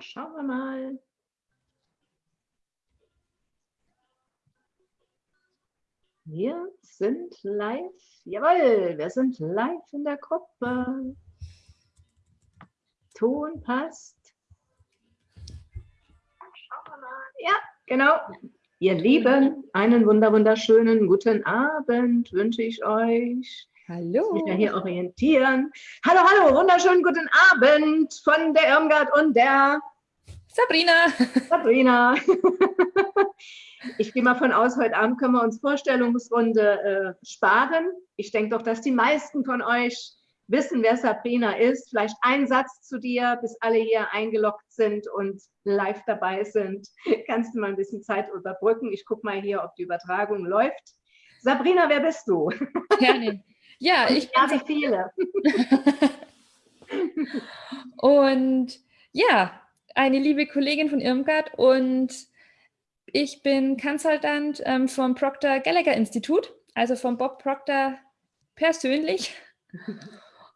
Schauen wir mal. Wir sind live. Jawohl, wir sind live in der Gruppe. Ton passt. Ja, genau. Ihr Lieben, einen wunderschönen guten Abend wünsche ich euch. Hallo. Ich mich ja hier orientieren. Hallo, hallo, wunderschönen guten Abend von der Irmgard und der Sabrina. Sabrina. Ich gehe mal von aus, heute Abend können wir uns Vorstellungsrunde äh, sparen. Ich denke doch, dass die meisten von euch wissen, wer Sabrina ist. Vielleicht ein Satz zu dir, bis alle hier eingeloggt sind und live dabei sind. Kannst du mal ein bisschen Zeit überbrücken? Ich gucke mal hier, ob die Übertragung läuft. Sabrina, wer bist du? Gerne. Ja, ich habe viele. und ja, eine liebe Kollegin von Irmgard und ich bin Consultant ähm, vom Proctor Gallagher Institut, also vom Bob Proctor persönlich.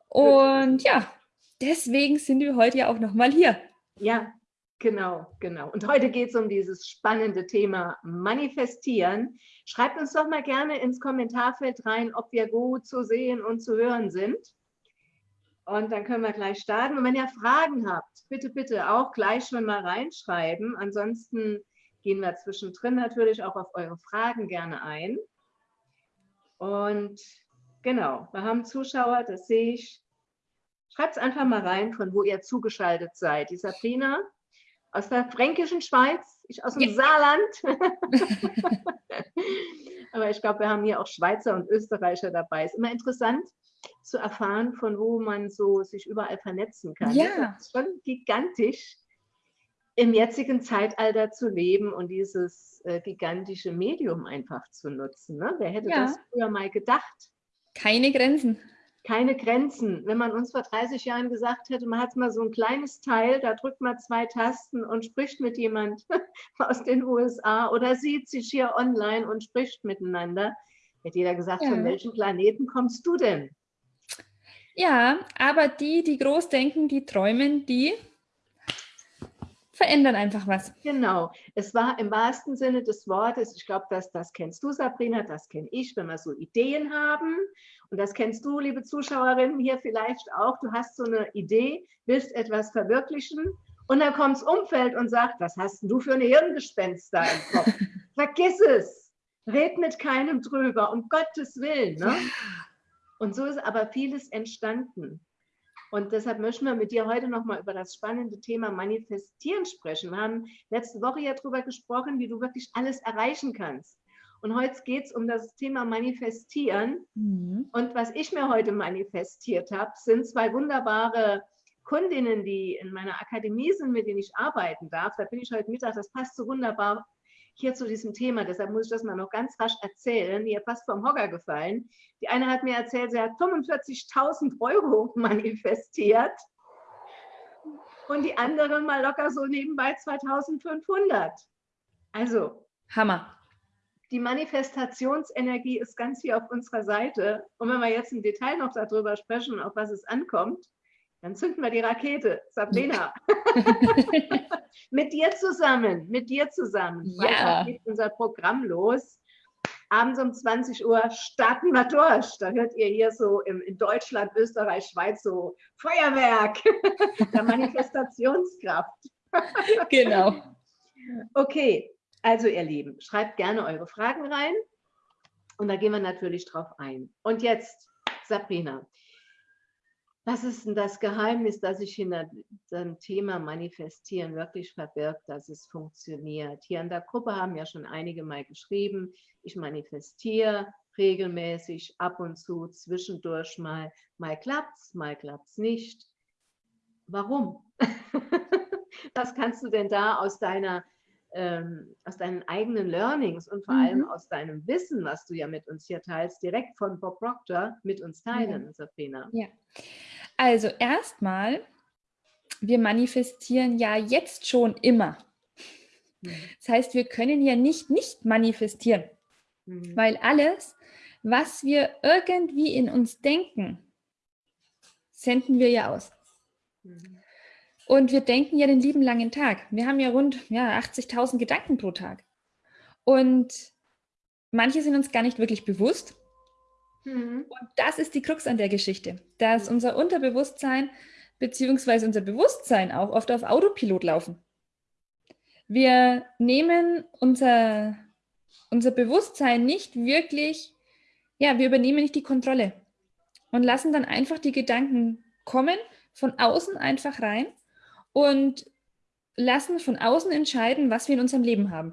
Und ja, deswegen sind wir heute ja auch nochmal hier. Ja, genau, genau. Und heute geht es um dieses spannende Thema Manifestieren. Schreibt uns doch mal gerne ins Kommentarfeld rein, ob wir gut zu sehen und zu hören sind. Und dann können wir gleich starten. Und wenn ihr Fragen habt, bitte, bitte auch gleich schon mal reinschreiben. Ansonsten gehen wir zwischendrin natürlich auch auf eure Fragen gerne ein. Und genau, wir haben Zuschauer, das sehe ich. Schreibt es einfach mal rein, von wo ihr zugeschaltet seid. Die Sabrina aus der fränkischen Schweiz, ich aus dem ja. Saarland. Aber ich glaube, wir haben hier auch Schweizer und Österreicher dabei. Ist immer interessant zu erfahren, von wo man so sich überall vernetzen kann. Ja. Das ist schon gigantisch im jetzigen Zeitalter zu leben und dieses äh, gigantische Medium einfach zu nutzen. Ne? Wer hätte ja. das früher mal gedacht? Keine Grenzen. Keine Grenzen. Wenn man uns vor 30 Jahren gesagt hätte, man hat mal so ein kleines Teil, da drückt man zwei Tasten und spricht mit jemand aus den USA oder sieht sich hier online und spricht miteinander, hätte jeder gesagt, ja. von welchem Planeten kommst du denn? Ja, aber die, die groß denken, die träumen, die verändern einfach was. Genau. Es war im wahrsten Sinne des Wortes, ich glaube, das, das kennst du, Sabrina, das kenne ich, wenn wir so Ideen haben. Und das kennst du, liebe Zuschauerinnen, hier vielleicht auch. Du hast so eine Idee, willst etwas verwirklichen und dann kommt das Umfeld und sagt, was hast du für eine Hirngespenster im Kopf? Vergiss es. Red mit keinem drüber, um Gottes Willen. Ne? Und so ist aber vieles entstanden. Und deshalb möchten wir mit dir heute nochmal über das spannende Thema Manifestieren sprechen. Wir haben letzte Woche ja darüber gesprochen, wie du wirklich alles erreichen kannst. Und heute geht es um das Thema Manifestieren. Mhm. Und was ich mir heute manifestiert habe, sind zwei wunderbare Kundinnen, die in meiner Akademie sind, mit denen ich arbeiten darf. Da bin ich heute Mittag, das passt so wunderbar hier zu diesem Thema, deshalb muss ich das mal noch ganz rasch erzählen, die fast vom Hocker gefallen. Die eine hat mir erzählt, sie hat 45.000 Euro manifestiert und die andere mal locker so nebenbei 2.500. Also. Hammer. Die Manifestationsenergie ist ganz hier auf unserer Seite. Und wenn wir jetzt im Detail noch darüber sprechen, auf was es ankommt, dann zünden wir die Rakete. Sabrina. mit dir zusammen, mit dir zusammen. Ja. geht unser Programm los. Abends um 20 Uhr starten wir durch. Da hört ihr hier so im, in Deutschland, Österreich, Schweiz so Feuerwerk der Manifestationskraft. genau. Okay, also ihr Lieben, schreibt gerne eure Fragen rein und da gehen wir natürlich drauf ein. Und jetzt, Sabrina, was ist denn das Geheimnis, das sich hinter dem Thema Manifestieren wirklich verbirgt, dass es funktioniert? Hier in der Gruppe haben ja schon einige mal geschrieben, ich manifestiere regelmäßig, ab und zu, zwischendurch mal, mal klappt's, mal klappt's nicht. Warum? Was kannst du denn da aus deiner ähm, aus deinen eigenen Learnings und vor mhm. allem aus deinem Wissen, was du ja mit uns hier teilst, direkt von Bob Proctor mit uns teilen, ja. Sabrina? Ja, also erstmal, wir manifestieren ja jetzt schon immer. Mhm. Das heißt, wir können ja nicht nicht manifestieren, mhm. weil alles, was wir irgendwie in uns denken, senden wir ja aus. Mhm. Und wir denken ja den lieben langen Tag. Wir haben ja rund ja, 80.000 Gedanken pro Tag. Und manche sind uns gar nicht wirklich bewusst. Mhm. Und das ist die Krux an der Geschichte, dass mhm. unser Unterbewusstsein beziehungsweise unser Bewusstsein auch oft auf Autopilot laufen. Wir nehmen unser, unser Bewusstsein nicht wirklich, ja, wir übernehmen nicht die Kontrolle und lassen dann einfach die Gedanken kommen, von außen einfach rein und lassen von außen entscheiden, was wir in unserem Leben haben.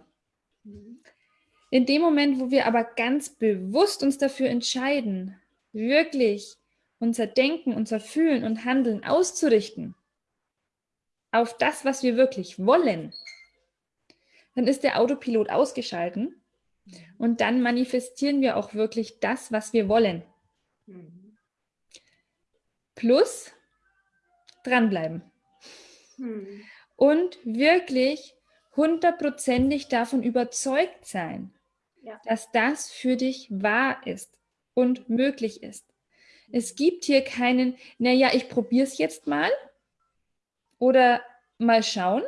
In dem Moment, wo wir aber ganz bewusst uns dafür entscheiden, wirklich unser Denken, unser Fühlen und Handeln auszurichten auf das, was wir wirklich wollen, dann ist der Autopilot ausgeschalten und dann manifestieren wir auch wirklich das, was wir wollen. Plus dranbleiben. Hm. Und wirklich hundertprozentig davon überzeugt sein, ja. dass das für dich wahr ist und möglich ist. Es gibt hier keinen, naja, ich probiere es jetzt mal oder mal schauen.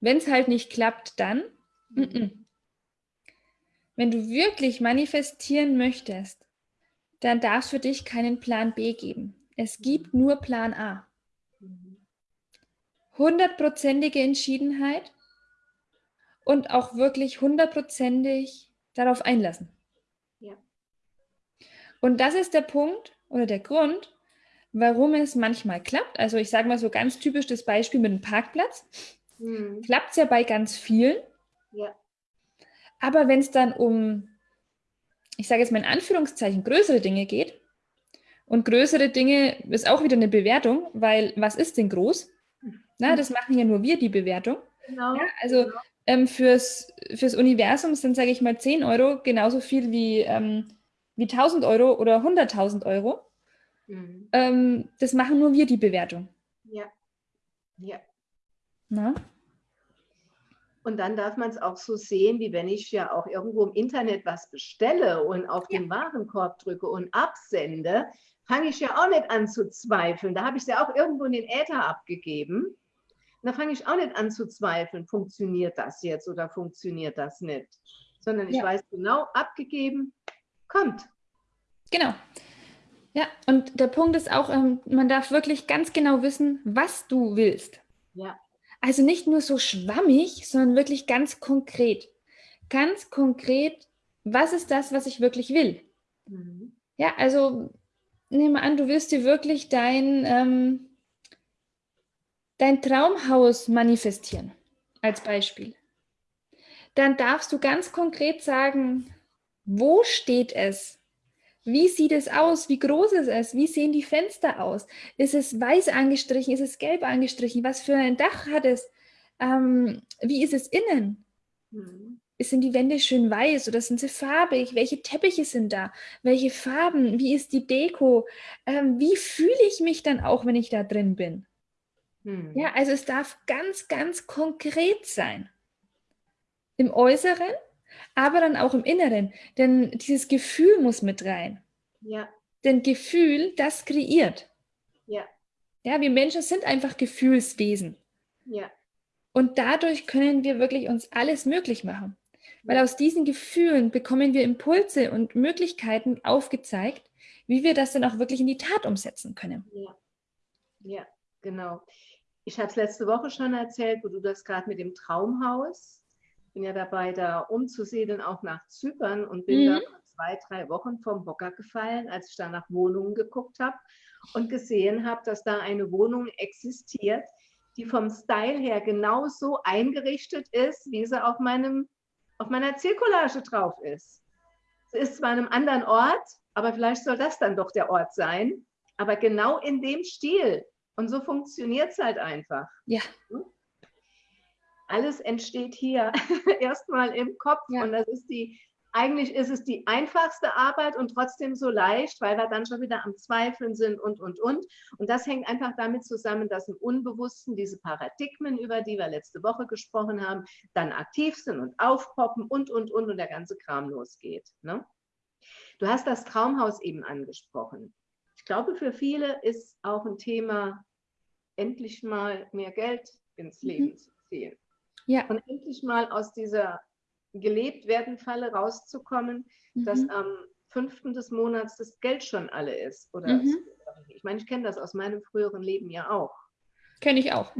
Wenn es halt nicht klappt, dann. Mm -mm. Wenn du wirklich manifestieren möchtest, dann darf es für dich keinen Plan B geben. Es gibt nur Plan A. Hundertprozentige Entschiedenheit und auch wirklich hundertprozentig darauf einlassen. Ja. Und das ist der Punkt oder der Grund, warum es manchmal klappt. Also ich sage mal so ganz typisch das Beispiel mit dem Parkplatz. Mhm. Klappt es ja bei ganz vielen. Ja. Aber wenn es dann um, ich sage jetzt mal in Anführungszeichen, größere Dinge geht, und größere Dinge ist auch wieder eine Bewertung, weil was ist denn groß? Na, das machen ja nur wir, die Bewertung. Genau. Ja, also genau. Ähm, fürs, fürs Universum sind, sage ich mal, 10 Euro genauso viel wie, ähm, wie 1000 Euro oder 100.000 Euro. Mhm. Ähm, das machen nur wir, die Bewertung. Ja. Ja. Na? Und dann darf man es auch so sehen, wie wenn ich ja auch irgendwo im Internet was bestelle und auf ja. den Warenkorb drücke und absende, fange ich ja auch nicht an zu zweifeln. Da habe ich es ja auch irgendwo in den Äther abgegeben. Und da fange ich auch nicht an zu zweifeln, funktioniert das jetzt oder funktioniert das nicht. Sondern ich ja. weiß genau, abgegeben, kommt. Genau. Ja, und der Punkt ist auch, ähm, man darf wirklich ganz genau wissen, was du willst. Ja. Also nicht nur so schwammig, sondern wirklich ganz konkret. Ganz konkret, was ist das, was ich wirklich will? Mhm. Ja, also nehme an, du willst dir wirklich dein, ähm, dein Traumhaus manifestieren, als Beispiel. Dann darfst du ganz konkret sagen, wo steht es? Wie sieht es aus? Wie groß ist es? Wie sehen die Fenster aus? Ist es weiß angestrichen? Ist es gelb angestrichen? Was für ein Dach hat es? Ähm, wie ist es innen? Mhm. Sind die Wände schön weiß oder sind sie farbig? Welche Teppiche sind da? Welche Farben? Wie ist die Deko? Ähm, wie fühle ich mich dann auch, wenn ich da drin bin? Mhm. Ja, also es darf ganz, ganz konkret sein. Im Äußeren, aber dann auch im Inneren. Denn dieses Gefühl muss mit rein. Ja. Denn Gefühl, das kreiert. Ja. Ja, wir Menschen sind einfach Gefühlswesen. Ja. Und dadurch können wir wirklich uns alles möglich machen. Weil aus diesen Gefühlen bekommen wir Impulse und Möglichkeiten aufgezeigt, wie wir das dann auch wirklich in die Tat umsetzen können. Ja, ja genau. Ich habe es letzte Woche schon erzählt, wo du das gerade mit dem Traumhaus bin ja dabei, da umzusiedeln, auch nach Zypern und bin mhm. da zwei, drei Wochen vom Hocker gefallen, als ich da nach Wohnungen geguckt habe und gesehen habe, dass da eine Wohnung existiert, die vom Style her genauso eingerichtet ist, wie sie auf, meinem, auf meiner Zielcollage drauf ist. Sie ist zwar an einem anderen Ort, aber vielleicht soll das dann doch der Ort sein, aber genau in dem Stil. Und so funktioniert es halt einfach. Ja. Hm? alles entsteht hier erstmal im Kopf ja. und das ist die, eigentlich ist es die einfachste Arbeit und trotzdem so leicht, weil wir dann schon wieder am Zweifeln sind und, und, und. Und das hängt einfach damit zusammen, dass im Unbewussten diese Paradigmen, über die wir letzte Woche gesprochen haben, dann aktiv sind und aufpoppen und, und, und und der ganze Kram losgeht. Ne? Du hast das Traumhaus eben angesprochen. Ich glaube, für viele ist auch ein Thema endlich mal mehr Geld ins mhm. Leben mhm. zu ziehen. Ja. Und endlich mal aus dieser gelebt werden Falle rauszukommen, mhm. dass am fünften des Monats das Geld schon alle ist. Oder mhm. ich meine, ich kenne das aus meinem früheren Leben ja auch. Kenne ich auch.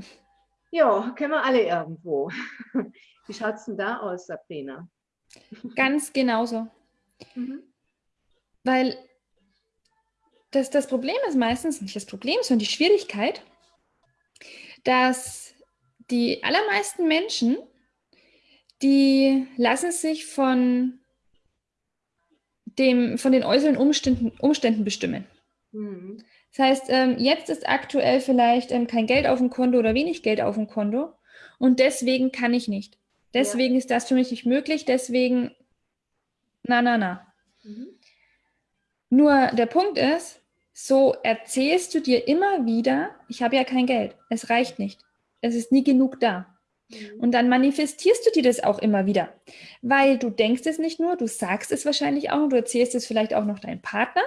Ja, kennen wir alle irgendwo. Wie schaut es denn da aus, Sabrina? Ganz genauso. Mhm. Weil das, das Problem ist meistens nicht das Problem, sondern die Schwierigkeit, dass die allermeisten Menschen, die lassen sich von, dem, von den äußeren Umständen, Umständen bestimmen. Mhm. Das heißt, ähm, jetzt ist aktuell vielleicht ähm, kein Geld auf dem Konto oder wenig Geld auf dem Konto und deswegen kann ich nicht. Deswegen ja. ist das für mich nicht möglich, deswegen na, na, na. Mhm. Nur der Punkt ist, so erzählst du dir immer wieder, ich habe ja kein Geld, es reicht nicht, es ist nie genug da. Mhm. Und dann manifestierst du dir das auch immer wieder, weil du denkst es nicht nur, du sagst es wahrscheinlich auch und du erzählst es vielleicht auch noch deinem Partner.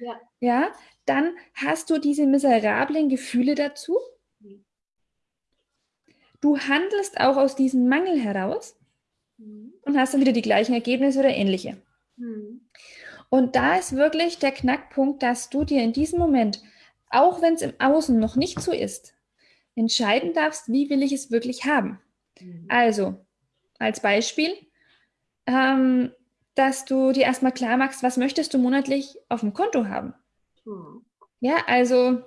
Ja. ja dann hast du diese miserablen Gefühle dazu. Mhm. Du handelst auch aus diesem Mangel heraus mhm. und hast dann wieder die gleichen Ergebnisse oder ähnliche. Und da ist wirklich der Knackpunkt, dass du dir in diesem Moment, auch wenn es im Außen noch nicht so ist, entscheiden darfst, wie will ich es wirklich haben. Mhm. Also, als Beispiel, ähm, dass du dir erstmal klar machst, was möchtest du monatlich auf dem Konto haben. Mhm. Ja, also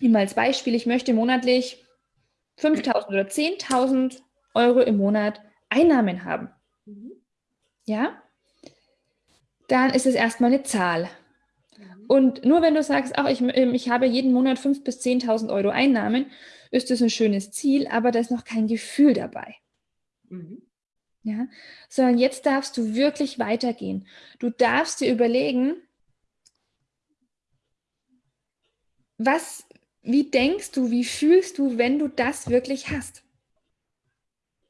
immer als Beispiel, ich möchte monatlich 5.000 oder 10.000 Euro im Monat Einnahmen haben. Mhm. Ja, dann ist es erstmal eine Zahl. Und nur wenn du sagst, ach, ich, ähm, ich habe jeden Monat 5.000 bis 10.000 Euro Einnahmen, ist das ein schönes Ziel, aber da ist noch kein Gefühl dabei. Mhm. Ja, sondern jetzt darfst du wirklich weitergehen. Du darfst dir überlegen, was, wie denkst du, wie fühlst du, wenn du das wirklich hast?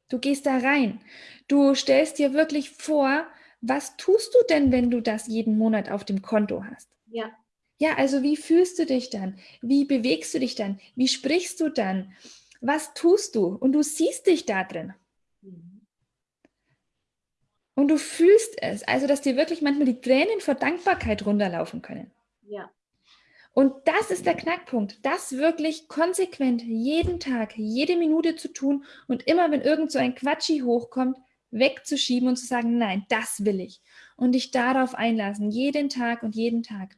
Du gehst da rein. Du stellst dir wirklich vor, was tust du denn, wenn du das jeden Monat auf dem Konto hast? Ja. Ja, also wie fühlst du dich dann? Wie bewegst du dich dann? Wie sprichst du dann? Was tust du? Und du siehst dich da drin. Mhm. Und du fühlst es, also dass dir wirklich manchmal die Tränen vor Dankbarkeit runterlaufen können. Ja. Und das ist der Knackpunkt, das wirklich konsequent jeden Tag, jede Minute zu tun und immer, wenn irgend so ein Quatschi hochkommt, wegzuschieben und zu sagen, nein, das will ich. Und dich darauf einlassen, jeden Tag und jeden Tag.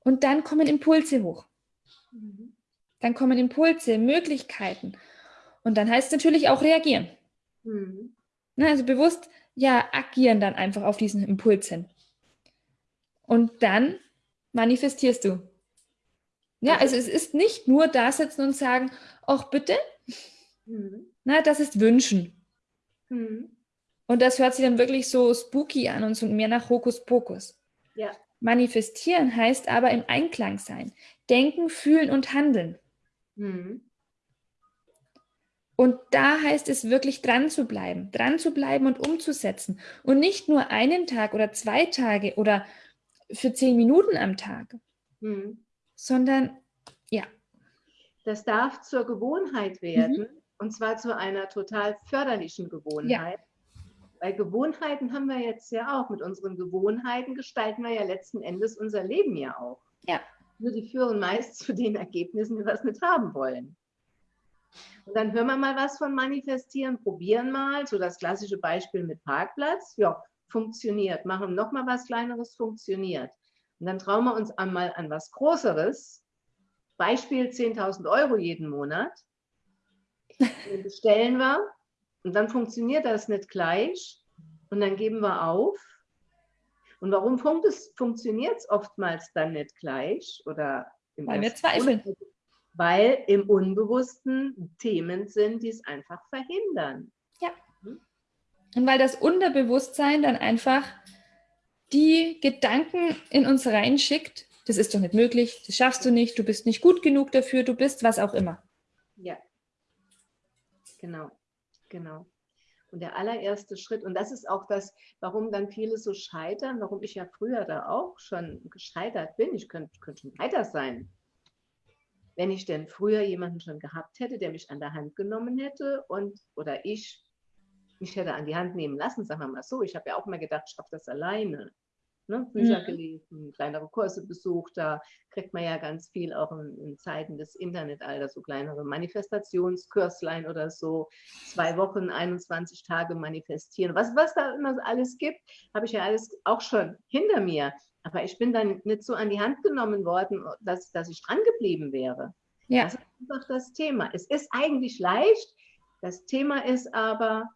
Und dann kommen Impulse hoch. Mhm. Dann kommen Impulse, Möglichkeiten. Und dann heißt es natürlich auch reagieren. Mhm. Also bewusst, ja, agieren dann einfach auf diesen Impuls hin. Und dann manifestierst du. Ja, also, also es ist nicht nur da sitzen und sagen, ach bitte, mhm. na, das ist Wünschen. Mhm. Und das hört sich dann wirklich so spooky an und so mehr nach Hokuspokus. Ja. Manifestieren heißt aber im Einklang sein. Denken, fühlen und handeln. Mhm. Und da heißt es wirklich dran zu bleiben, dran zu bleiben und umzusetzen. Und nicht nur einen Tag oder zwei Tage oder für zehn Minuten am Tag, mhm. sondern ja. Das darf zur Gewohnheit werden mhm. Und zwar zu einer total förderlichen Gewohnheit. Ja. Weil Gewohnheiten haben wir jetzt ja auch. Mit unseren Gewohnheiten gestalten wir ja letzten Endes unser Leben ja auch. Ja. Nur die führen meist zu den Ergebnissen, die wir es nicht haben wollen. Und dann hören wir mal was von manifestieren, probieren mal, so das klassische Beispiel mit Parkplatz. Ja, funktioniert. Machen noch mal was Kleineres, funktioniert. Und dann trauen wir uns einmal an was Größeres. Beispiel 10.000 Euro jeden Monat. Bestellen wir und dann funktioniert das nicht gleich und dann geben wir auf. Und warum funktioniert es oftmals dann nicht gleich? Oder Weil wir zweifeln. Weil im Unbewussten Themen sind, die es einfach verhindern. Ja. Und weil das Unterbewusstsein dann einfach die Gedanken in uns reinschickt, das ist doch nicht möglich, das schaffst du nicht, du bist nicht gut genug dafür, du bist was auch immer. Ja, genau, genau. Und der allererste Schritt, und das ist auch das, warum dann viele so scheitern, warum ich ja früher da auch schon gescheitert bin, ich könnte, könnte schon weiter sein. wenn ich denn früher jemanden schon gehabt hätte, der mich an der Hand genommen hätte und oder ich mich hätte an die Hand nehmen lassen, sagen wir mal so. Ich habe ja auch mal gedacht, ich schaffe das alleine. Ne? Bücher mhm. gelesen, kleinere Kurse besucht, da kriegt man ja ganz viel auch in, in Zeiten des Internetalters, so kleinere Manifestationskurslein oder so, zwei Wochen, 21 Tage manifestieren. Was, was da immer alles gibt, habe ich ja alles auch schon hinter mir. Aber ich bin dann nicht so an die Hand genommen worden, dass, dass ich dran geblieben wäre. Ja. Das ist einfach das Thema. Es ist eigentlich leicht. Das Thema ist aber,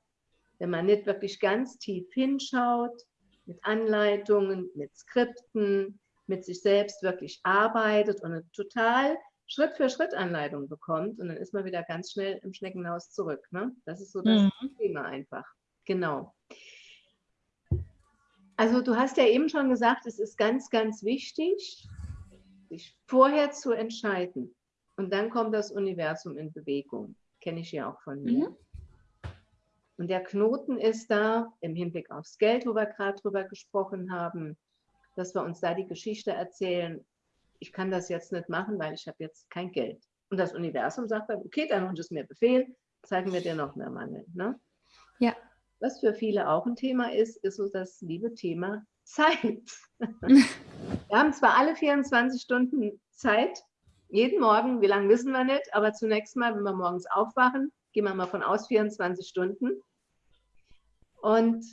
wenn man nicht wirklich ganz tief hinschaut, mit Anleitungen, mit Skripten, mit sich selbst wirklich arbeitet und eine total Schritt für Schritt Anleitung bekommt und dann ist man wieder ganz schnell im Schneckenhaus zurück. Ne? Das ist so das mhm. Thema einfach. Genau. Also du hast ja eben schon gesagt, es ist ganz, ganz wichtig, sich vorher zu entscheiden. Und dann kommt das Universum in Bewegung. Kenne ich ja auch von mir. Mhm. Und der Knoten ist da im Hinblick aufs Geld, wo wir gerade drüber gesprochen haben, dass wir uns da die Geschichte erzählen, ich kann das jetzt nicht machen, weil ich habe jetzt kein Geld. Und das Universum sagt dann, okay, dann und es mir Befehl, zeigen wir dir noch mehr Mangel. Ne? Ja. Was für viele auch ein Thema ist, ist so das liebe Thema Zeit. wir haben zwar alle 24 Stunden Zeit, jeden Morgen, wie lange wissen wir nicht, aber zunächst mal, wenn wir morgens aufwachen, gehen wir mal von aus 24 Stunden. Und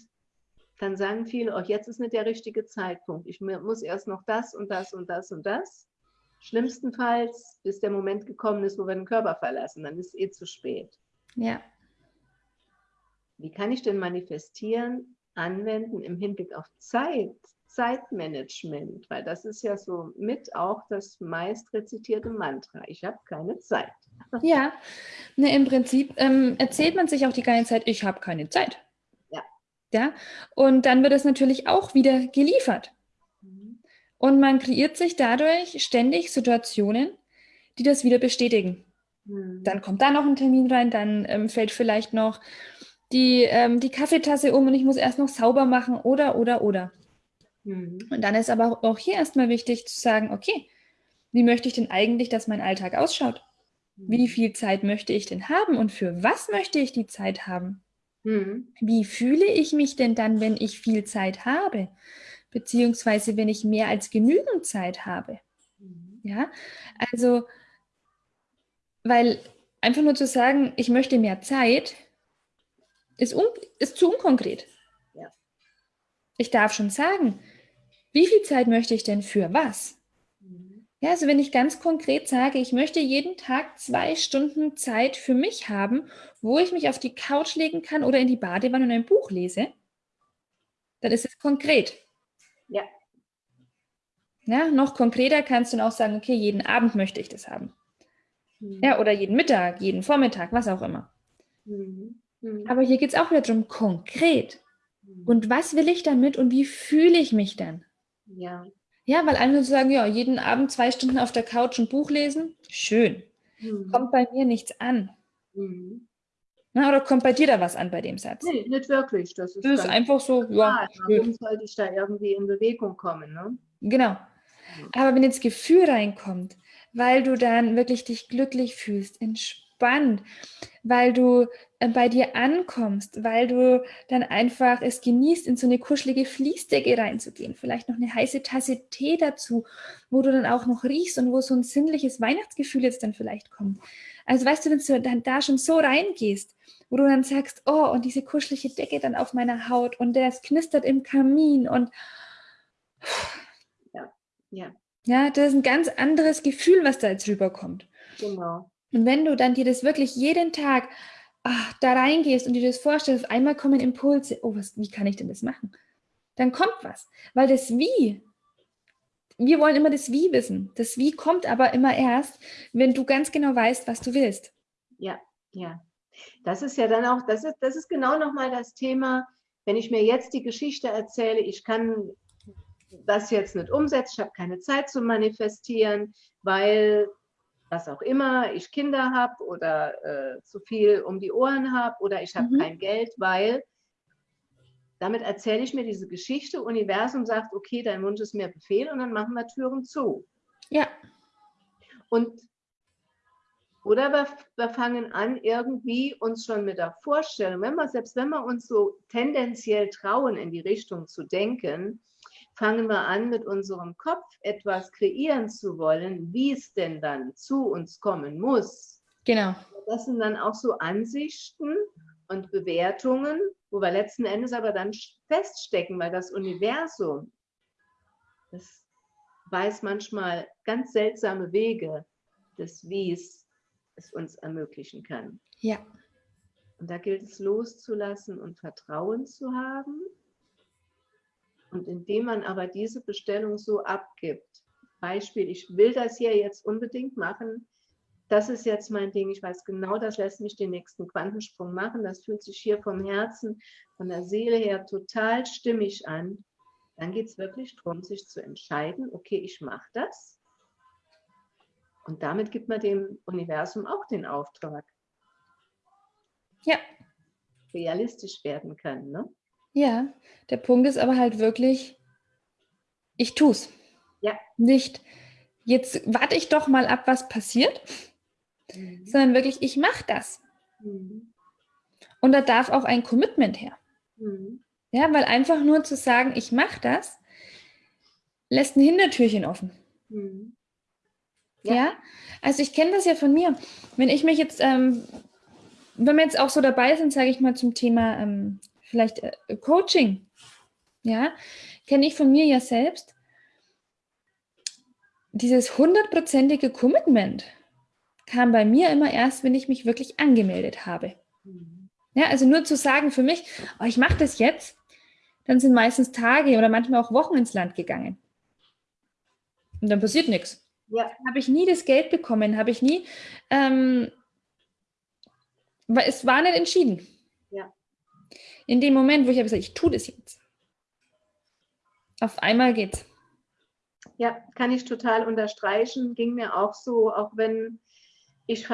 dann sagen viele, auch jetzt ist nicht der richtige Zeitpunkt. Ich muss erst noch das und das und das und das. Schlimmstenfalls, bis der Moment gekommen ist, wo wir den Körper verlassen, dann ist es eh zu spät. Ja. Wie kann ich denn manifestieren, anwenden im Hinblick auf Zeit, Zeitmanagement? Weil das ist ja so mit auch das meist rezitierte Mantra. Ich habe keine Zeit. Ja, ne, im Prinzip ähm, erzählt man sich auch die ganze Zeit, ich habe keine Zeit. Ja. ja. Und dann wird es natürlich auch wieder geliefert. Mhm. Und man kreiert sich dadurch ständig Situationen, die das wieder bestätigen. Mhm. Dann kommt da noch ein Termin rein, dann ähm, fällt vielleicht noch die, ähm, die Kaffeetasse um und ich muss erst noch sauber machen oder, oder, oder. Mhm. Und dann ist aber auch hier erstmal wichtig zu sagen, okay, wie möchte ich denn eigentlich, dass mein Alltag ausschaut? Wie viel Zeit möchte ich denn haben und für was möchte ich die Zeit haben? Mhm. Wie fühle ich mich denn dann, wenn ich viel Zeit habe? Beziehungsweise wenn ich mehr als genügend Zeit habe? Mhm. Ja, also, weil einfach nur zu sagen, ich möchte mehr Zeit, ist, ist zu unkonkret. Ja. Ich darf schon sagen, wie viel Zeit möchte ich denn für was? Ja, also wenn ich ganz konkret sage, ich möchte jeden Tag zwei Stunden Zeit für mich haben, wo ich mich auf die Couch legen kann oder in die Badewanne und ein Buch lese, dann ist es konkret. Ja. Ja, noch konkreter kannst du dann auch sagen, okay, jeden Abend möchte ich das haben. Mhm. Ja, oder jeden Mittag, jeden Vormittag, was auch immer. Mhm. Mhm. Aber hier geht es auch wieder darum, konkret. Mhm. Und was will ich damit und wie fühle ich mich dann? Ja. Ja, weil andere sagen, ja, jeden Abend zwei Stunden auf der Couch ein Buch lesen, schön. Mhm. Kommt bei mir nichts an. Mhm. Na, oder kommt bei dir da was an bei dem Satz? Nee, nicht wirklich. Das ist, das ist einfach so, ja. Warum sollte ich da irgendwie in Bewegung kommen? Ne? Genau. Aber wenn jetzt Gefühl reinkommt, weil du dann wirklich dich glücklich fühlst, entspannt, weil du äh, bei dir ankommst, weil du dann einfach es genießt, in so eine kuschelige Fließdecke reinzugehen. Vielleicht noch eine heiße Tasse Tee dazu, wo du dann auch noch riechst und wo so ein sinnliches Weihnachtsgefühl jetzt dann vielleicht kommt. Also weißt du, wenn du dann da schon so reingehst, wo du dann sagst, oh, und diese kuschelige Decke dann auf meiner Haut und das knistert im Kamin und ja, ja. Ja, das ist ein ganz anderes Gefühl, was da jetzt rüberkommt. Genau. Und wenn du dann dir das wirklich jeden Tag ach, da reingehst und dir das vorstellst, einmal kommen Impulse, oh, was, wie kann ich denn das machen? Dann kommt was, weil das Wie, wir wollen immer das Wie wissen. Das Wie kommt aber immer erst, wenn du ganz genau weißt, was du willst. Ja, ja. Das ist ja dann auch, das ist, das ist genau nochmal das Thema, wenn ich mir jetzt die Geschichte erzähle, ich kann das jetzt nicht umsetzen, ich habe keine Zeit zu manifestieren, weil was auch immer, ich Kinder habe oder äh, zu viel um die Ohren habe oder ich habe mhm. kein Geld, weil damit erzähle ich mir diese Geschichte, Universum sagt, okay, dein Wunsch ist mir Befehl und dann machen wir Türen zu. Ja. Und Oder wir, wir, fangen an, irgendwie uns schon mit der Vorstellung, wenn wir, selbst wenn wir uns so tendenziell trauen, in die Richtung zu denken, fangen wir an, mit unserem Kopf etwas kreieren zu wollen, wie es denn dann zu uns kommen muss. Genau. Das sind dann auch so Ansichten und Bewertungen, wo wir letzten Endes aber dann feststecken, weil das Universum, das weiß manchmal ganz seltsame Wege des Wies es uns ermöglichen kann. Ja. Und da gilt es loszulassen und Vertrauen zu haben. Und indem man aber diese Bestellung so abgibt, Beispiel, ich will das hier jetzt unbedingt machen, das ist jetzt mein Ding, ich weiß genau, das lässt mich den nächsten Quantensprung machen, das fühlt sich hier vom Herzen, von der Seele her total stimmig an, dann geht es wirklich darum, sich zu entscheiden, okay, ich mache das und damit gibt man dem Universum auch den Auftrag. Ja. Realistisch werden kann, ne? Ja, der Punkt ist aber halt wirklich, ich tue es. Ja. Nicht, jetzt warte ich doch mal ab, was passiert, mhm. sondern wirklich, ich mache das. Mhm. Und da darf auch ein Commitment her. Mhm. Ja, weil einfach nur zu sagen, ich mache das, lässt ein Hintertürchen offen. Mhm. Ja. ja. also ich kenne das ja von mir. Wenn ich mich jetzt, ähm, wenn wir jetzt auch so dabei sind, sage ich mal zum Thema ähm, vielleicht äh, Coaching, ja, kenne ich von mir ja selbst dieses hundertprozentige Commitment kam bei mir immer erst, wenn ich mich wirklich angemeldet habe. Ja, also nur zu sagen für mich, oh, ich mache das jetzt, dann sind meistens Tage oder manchmal auch Wochen ins Land gegangen. Und dann passiert nichts. Ja. Habe ich nie das Geld bekommen, habe ich nie, ähm, weil es war nicht entschieden. In dem Moment, wo ich habe gesagt, ich tue das jetzt. Auf einmal geht's. Ja, kann ich total unterstreichen. Ging mir auch so, auch wenn ich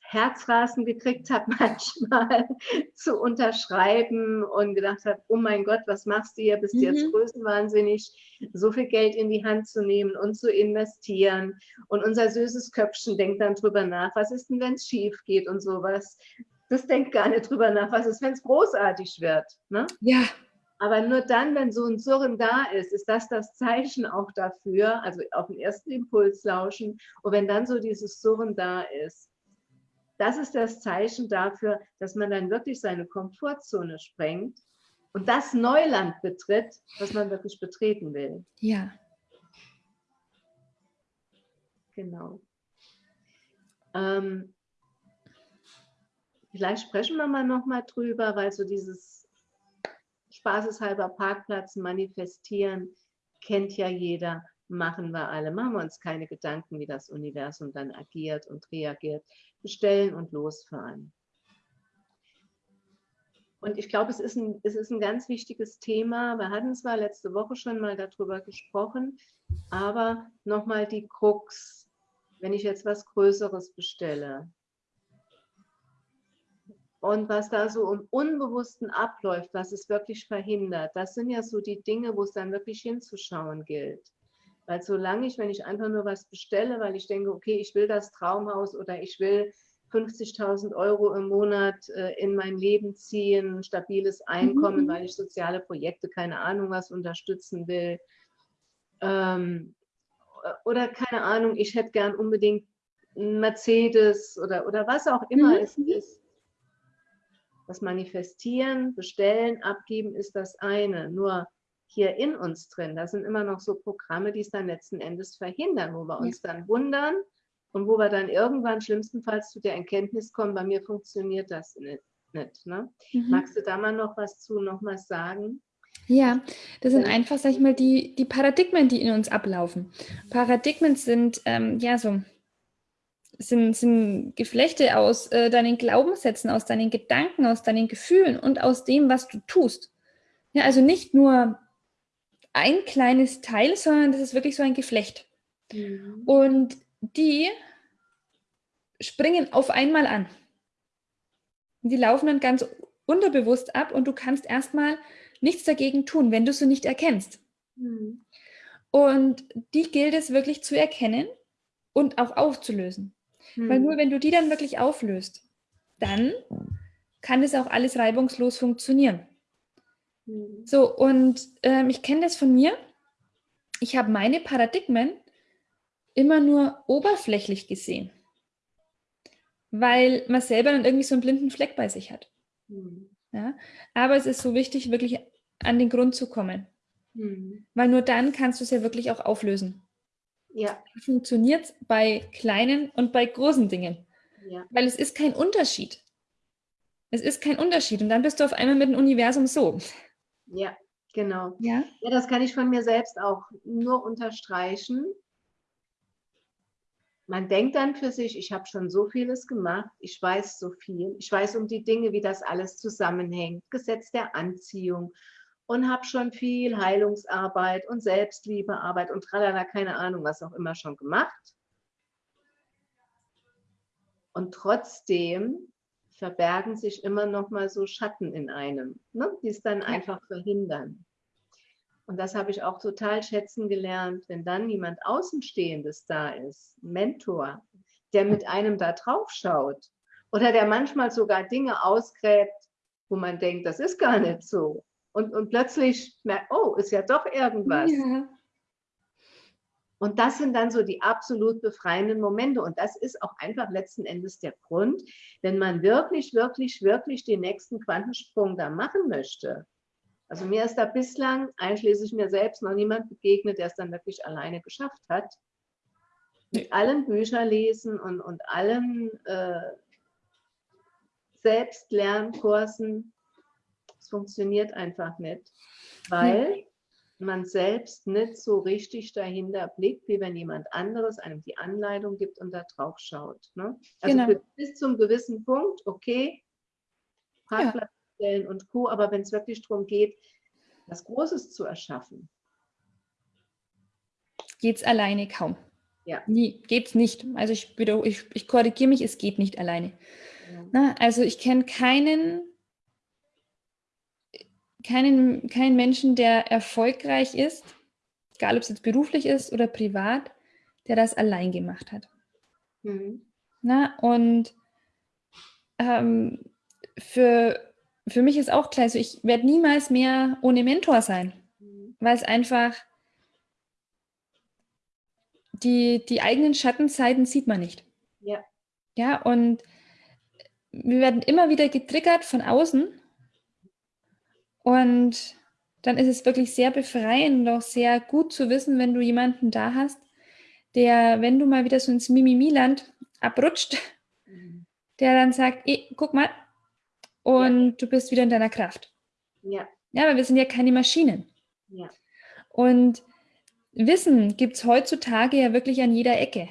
Herzrasen gekriegt habe, manchmal zu unterschreiben und gedacht habe, oh mein Gott, was machst du hier? Bist du mhm. jetzt größenwahnsinnig, so viel Geld in die Hand zu nehmen und zu investieren. Und unser süßes Köpfchen denkt dann drüber nach, was ist denn, wenn es schief geht und sowas. Das denkt gar nicht drüber nach, was ist, wenn es großartig wird. Ne? Ja. Aber nur dann, wenn so ein Surren da ist, ist das das Zeichen auch dafür, also auf den ersten Impuls lauschen. Und wenn dann so dieses Surren da ist, das ist das Zeichen dafür, dass man dann wirklich seine Komfortzone sprengt und das Neuland betritt, was man wirklich betreten will. Ja. Genau. Ähm, vielleicht sprechen wir mal noch mal drüber, weil so dieses spaßeshalber Parkplatz manifestieren kennt ja jeder machen wir alle. Machen wir uns keine Gedanken, wie das Universum dann agiert und reagiert. Bestellen und losfahren. Und ich glaube, es ist, ein, es ist ein ganz wichtiges Thema. Wir hatten zwar letzte Woche schon mal darüber gesprochen, aber nochmal die Krux, wenn ich jetzt was Größeres bestelle und was da so im Unbewussten abläuft, was es wirklich verhindert, das sind ja so die Dinge, wo es dann wirklich hinzuschauen gilt. Weil solange ich, wenn ich einfach nur was bestelle, weil ich denke, okay, ich will das Traumhaus oder ich will 50.000 Euro im Monat äh, in mein Leben ziehen, stabiles Einkommen, mhm. weil ich soziale Projekte, keine Ahnung was, unterstützen will. Ähm, oder keine Ahnung, ich hätte gern unbedingt einen Mercedes oder, oder was auch immer mhm. es ist. Das Manifestieren, Bestellen, Abgeben ist das eine. Nur hier in uns drin. Da sind immer noch so Programme, die es dann letzten Endes verhindern, wo wir uns ja. dann wundern und wo wir dann irgendwann schlimmstenfalls zu der Erkenntnis kommen, bei mir funktioniert das nicht. nicht ne? mhm. Magst du da mal noch was zu, noch sagen? Ja, das sind einfach, sag ich mal, die, die Paradigmen, die in uns ablaufen. Paradigmen sind, ähm, ja, so, sind, sind Geflechte aus äh, deinen Glaubenssätzen, aus deinen Gedanken, aus deinen Gefühlen und aus dem, was du tust. Ja, also nicht nur ein kleines Teil, sondern das ist wirklich so ein Geflecht. Mhm. Und die springen auf einmal an. Die laufen dann ganz unterbewusst ab und du kannst erstmal nichts dagegen tun, wenn du sie nicht erkennst. Mhm. Und die gilt es wirklich zu erkennen und auch aufzulösen. Hm. Weil nur wenn du die dann wirklich auflöst, dann kann das auch alles reibungslos funktionieren. Hm. So, und ähm, ich kenne das von mir. Ich habe meine Paradigmen immer nur oberflächlich gesehen, weil man selber dann irgendwie so einen blinden Fleck bei sich hat. Hm. Ja? Aber es ist so wichtig, wirklich an den Grund zu kommen. Hm. Weil nur dann kannst du es ja wirklich auch auflösen. Ja. Funktioniert es bei kleinen und bei großen Dingen. Ja. Weil es ist kein Unterschied. Es ist kein Unterschied. Und dann bist du auf einmal mit dem Universum so. Ja, genau. Ja, ja das kann ich von mir selbst auch nur unterstreichen. Man denkt dann für sich, ich habe schon so vieles gemacht, ich weiß so viel, ich weiß um die Dinge, wie das alles zusammenhängt, Gesetz der Anziehung und habe schon viel Heilungsarbeit und Selbstliebearbeit und tralala, keine Ahnung, was auch immer schon gemacht. Und trotzdem verbergen sich immer noch mal so Schatten in einem, ne, die es dann einfach verhindern. Und das habe ich auch total schätzen gelernt, wenn dann jemand Außenstehendes da ist, ein Mentor, der mit einem da drauf schaut oder der manchmal sogar Dinge ausgräbt, wo man denkt, das ist gar nicht so und, und plötzlich merkt, oh, ist ja doch irgendwas. Ja. Und das sind dann so die absolut befreienden Momente. Und das ist auch einfach letzten Endes der Grund, wenn man wirklich, wirklich, wirklich den nächsten Quantensprung da machen möchte. Also mir ist da bislang, einschließlich mir selbst, noch niemand begegnet, der es dann wirklich alleine geschafft hat. Mit allen Büchern lesen und, und allen äh, Selbstlernkursen es funktioniert einfach nicht, weil man selbst nicht so richtig dahinter blickt, wie wenn jemand anderes einem die Anleitung gibt und da drauf schaut. Ne? Also genau. bis zum gewissen Punkt, okay, Parkplatz ja. stellen und Co., aber wenn es wirklich darum geht, was Großes zu erschaffen. Geht es alleine kaum. Ja. Nie, geht es nicht. Also ich, ich, ich korrigiere mich, es geht nicht alleine. Ja. Na, also ich kenne keinen keinen, keinen Menschen, der erfolgreich ist, egal ob es jetzt beruflich ist oder privat, der das allein gemacht hat. Mhm. Na, und ähm, für, für mich ist auch klar, also ich werde niemals mehr ohne Mentor sein, mhm. weil es einfach die, die eigenen Schattenzeiten sieht man nicht. Ja. Ja, und wir werden immer wieder getriggert von außen und dann ist es wirklich sehr befreiend und auch sehr gut zu wissen, wenn du jemanden da hast, der, wenn du mal wieder so ins Mimimi-Land abrutscht, mhm. der dann sagt, eh, guck mal, und ja. du bist wieder in deiner Kraft. Ja. Ja, aber wir sind ja keine Maschinen. Ja. Und Wissen gibt es heutzutage ja wirklich an jeder Ecke.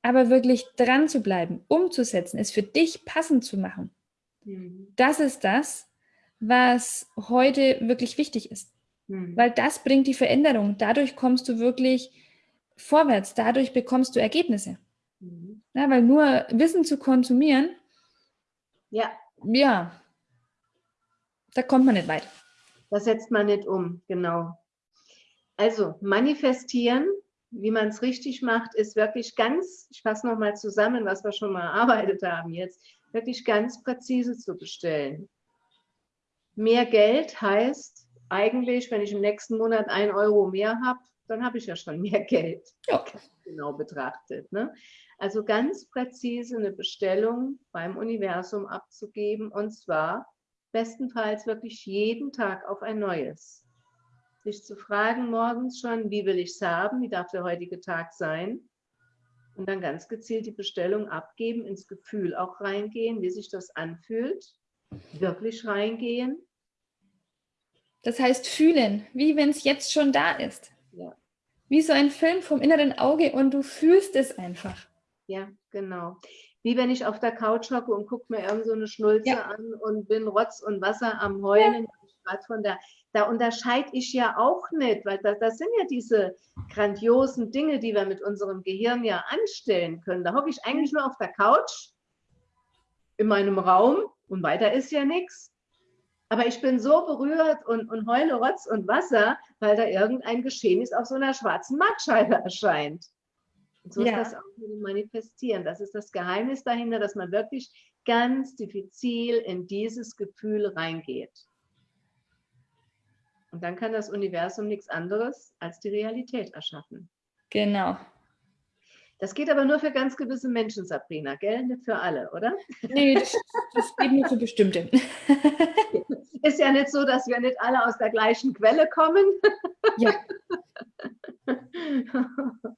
Aber wirklich dran zu bleiben, umzusetzen, es für dich passend zu machen, mhm. das ist das, was heute wirklich wichtig ist. Mhm. Weil das bringt die Veränderung. Dadurch kommst du wirklich vorwärts. Dadurch bekommst du Ergebnisse. Mhm. Ja, weil nur Wissen zu konsumieren, ja. ja, da kommt man nicht weit. Das setzt man nicht um, genau. Also manifestieren, wie man es richtig macht, ist wirklich ganz, ich fasse nochmal zusammen, was wir schon mal erarbeitet haben jetzt, wirklich ganz präzise zu bestellen. Mehr Geld heißt eigentlich, wenn ich im nächsten Monat ein Euro mehr habe, dann habe ich ja schon mehr Geld. Ja. Genau betrachtet. Ne? Also ganz präzise eine Bestellung beim Universum abzugeben und zwar bestenfalls wirklich jeden Tag auf ein neues. Sich zu fragen morgens schon, wie will ich es haben, wie darf der heutige Tag sein? Und dann ganz gezielt die Bestellung abgeben, ins Gefühl auch reingehen, wie sich das anfühlt wirklich reingehen. Das heißt fühlen, wie wenn es jetzt schon da ist. Ja. Wie so ein Film vom inneren Auge und du fühlst es einfach. Ja, genau. Wie wenn ich auf der Couch hocke und gucke mir irgend so eine Schnulze ja. an und bin Rotz und Wasser am Heulen. Ja. Von der, da unterscheide ich ja auch nicht, weil das, das sind ja diese grandiosen Dinge, die wir mit unserem Gehirn ja anstellen können. Da hocke ich eigentlich nur auf der Couch in meinem Raum und weiter ist ja nichts. Aber ich bin so berührt und, und heule Rotz und Wasser, weil da irgendein Geschehnis auf so einer schwarzen Mattscheibe erscheint. Und so ja. ist das auch mit dem Manifestieren. Das ist das Geheimnis dahinter, dass man wirklich ganz diffizil in dieses Gefühl reingeht. Und dann kann das Universum nichts anderes als die Realität erschaffen. Genau. Das geht aber nur für ganz gewisse Menschen, Sabrina, gell? Nicht für alle, oder? Nee, das, das geht nur für bestimmte. Ist ja nicht so, dass wir nicht alle aus der gleichen Quelle kommen. Ja.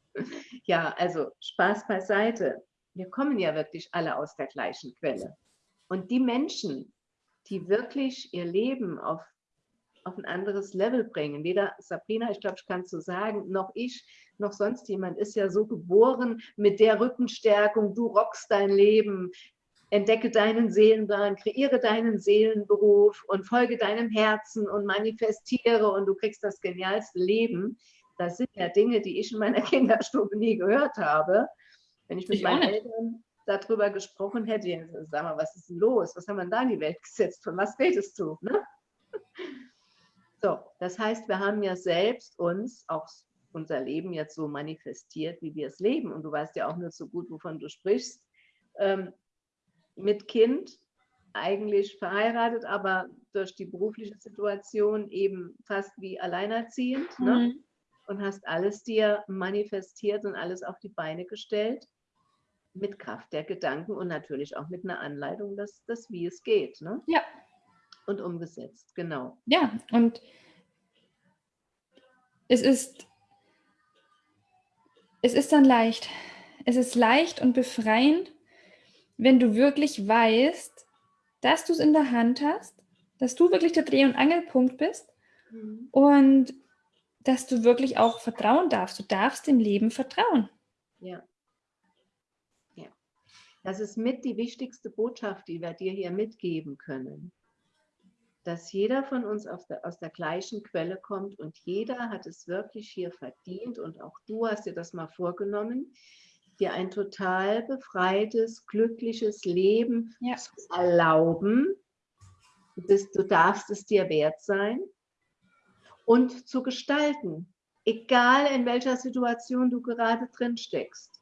Ja, also Spaß beiseite. Wir kommen ja wirklich alle aus der gleichen Quelle. Und die Menschen, die wirklich ihr Leben auf auf ein anderes Level bringen. Weder Sabrina, ich glaube, ich kann es so sagen, noch ich, noch sonst jemand ist ja so geboren mit der Rückenstärkung, du rockst dein Leben, entdecke deinen Seelenplan, kreiere deinen Seelenberuf und folge deinem Herzen und manifestiere und du kriegst das genialste Leben. Das sind ja Dinge, die ich in meiner Kinderstube nie gehört habe. Wenn ich mit ich meinen Eltern darüber gesprochen hätte, sag mal, was ist denn los? Was haben wir da in die Welt gesetzt? Von was redest du? Ne? So, das heißt, wir haben ja selbst uns auch unser Leben jetzt so manifestiert, wie wir es leben. Und du weißt ja auch nur so gut, wovon du sprichst. Ähm, mit Kind, eigentlich verheiratet, aber durch die berufliche Situation eben fast wie alleinerziehend. Ne? Mhm. Ne? Und hast alles dir manifestiert und alles auf die Beine gestellt. Mit Kraft der Gedanken und natürlich auch mit einer Anleitung, dass das wie es geht. Ne? Ja, und umgesetzt, genau. Ja, und es ist, es ist dann leicht. Es ist leicht und befreiend, wenn du wirklich weißt, dass du es in der Hand hast, dass du wirklich der Dreh- und Angelpunkt bist mhm. und dass du wirklich auch vertrauen darfst. Du darfst dem Leben vertrauen. Ja. Ja. Das ist mit die wichtigste Botschaft, die wir dir hier mitgeben können dass jeder von uns der, aus der gleichen Quelle kommt und jeder hat es wirklich hier verdient und auch du hast dir das mal vorgenommen, dir ein total befreites, glückliches Leben ja. zu erlauben. Bist, du darfst es dir wert sein und zu gestalten, egal in welcher Situation du gerade drin steckst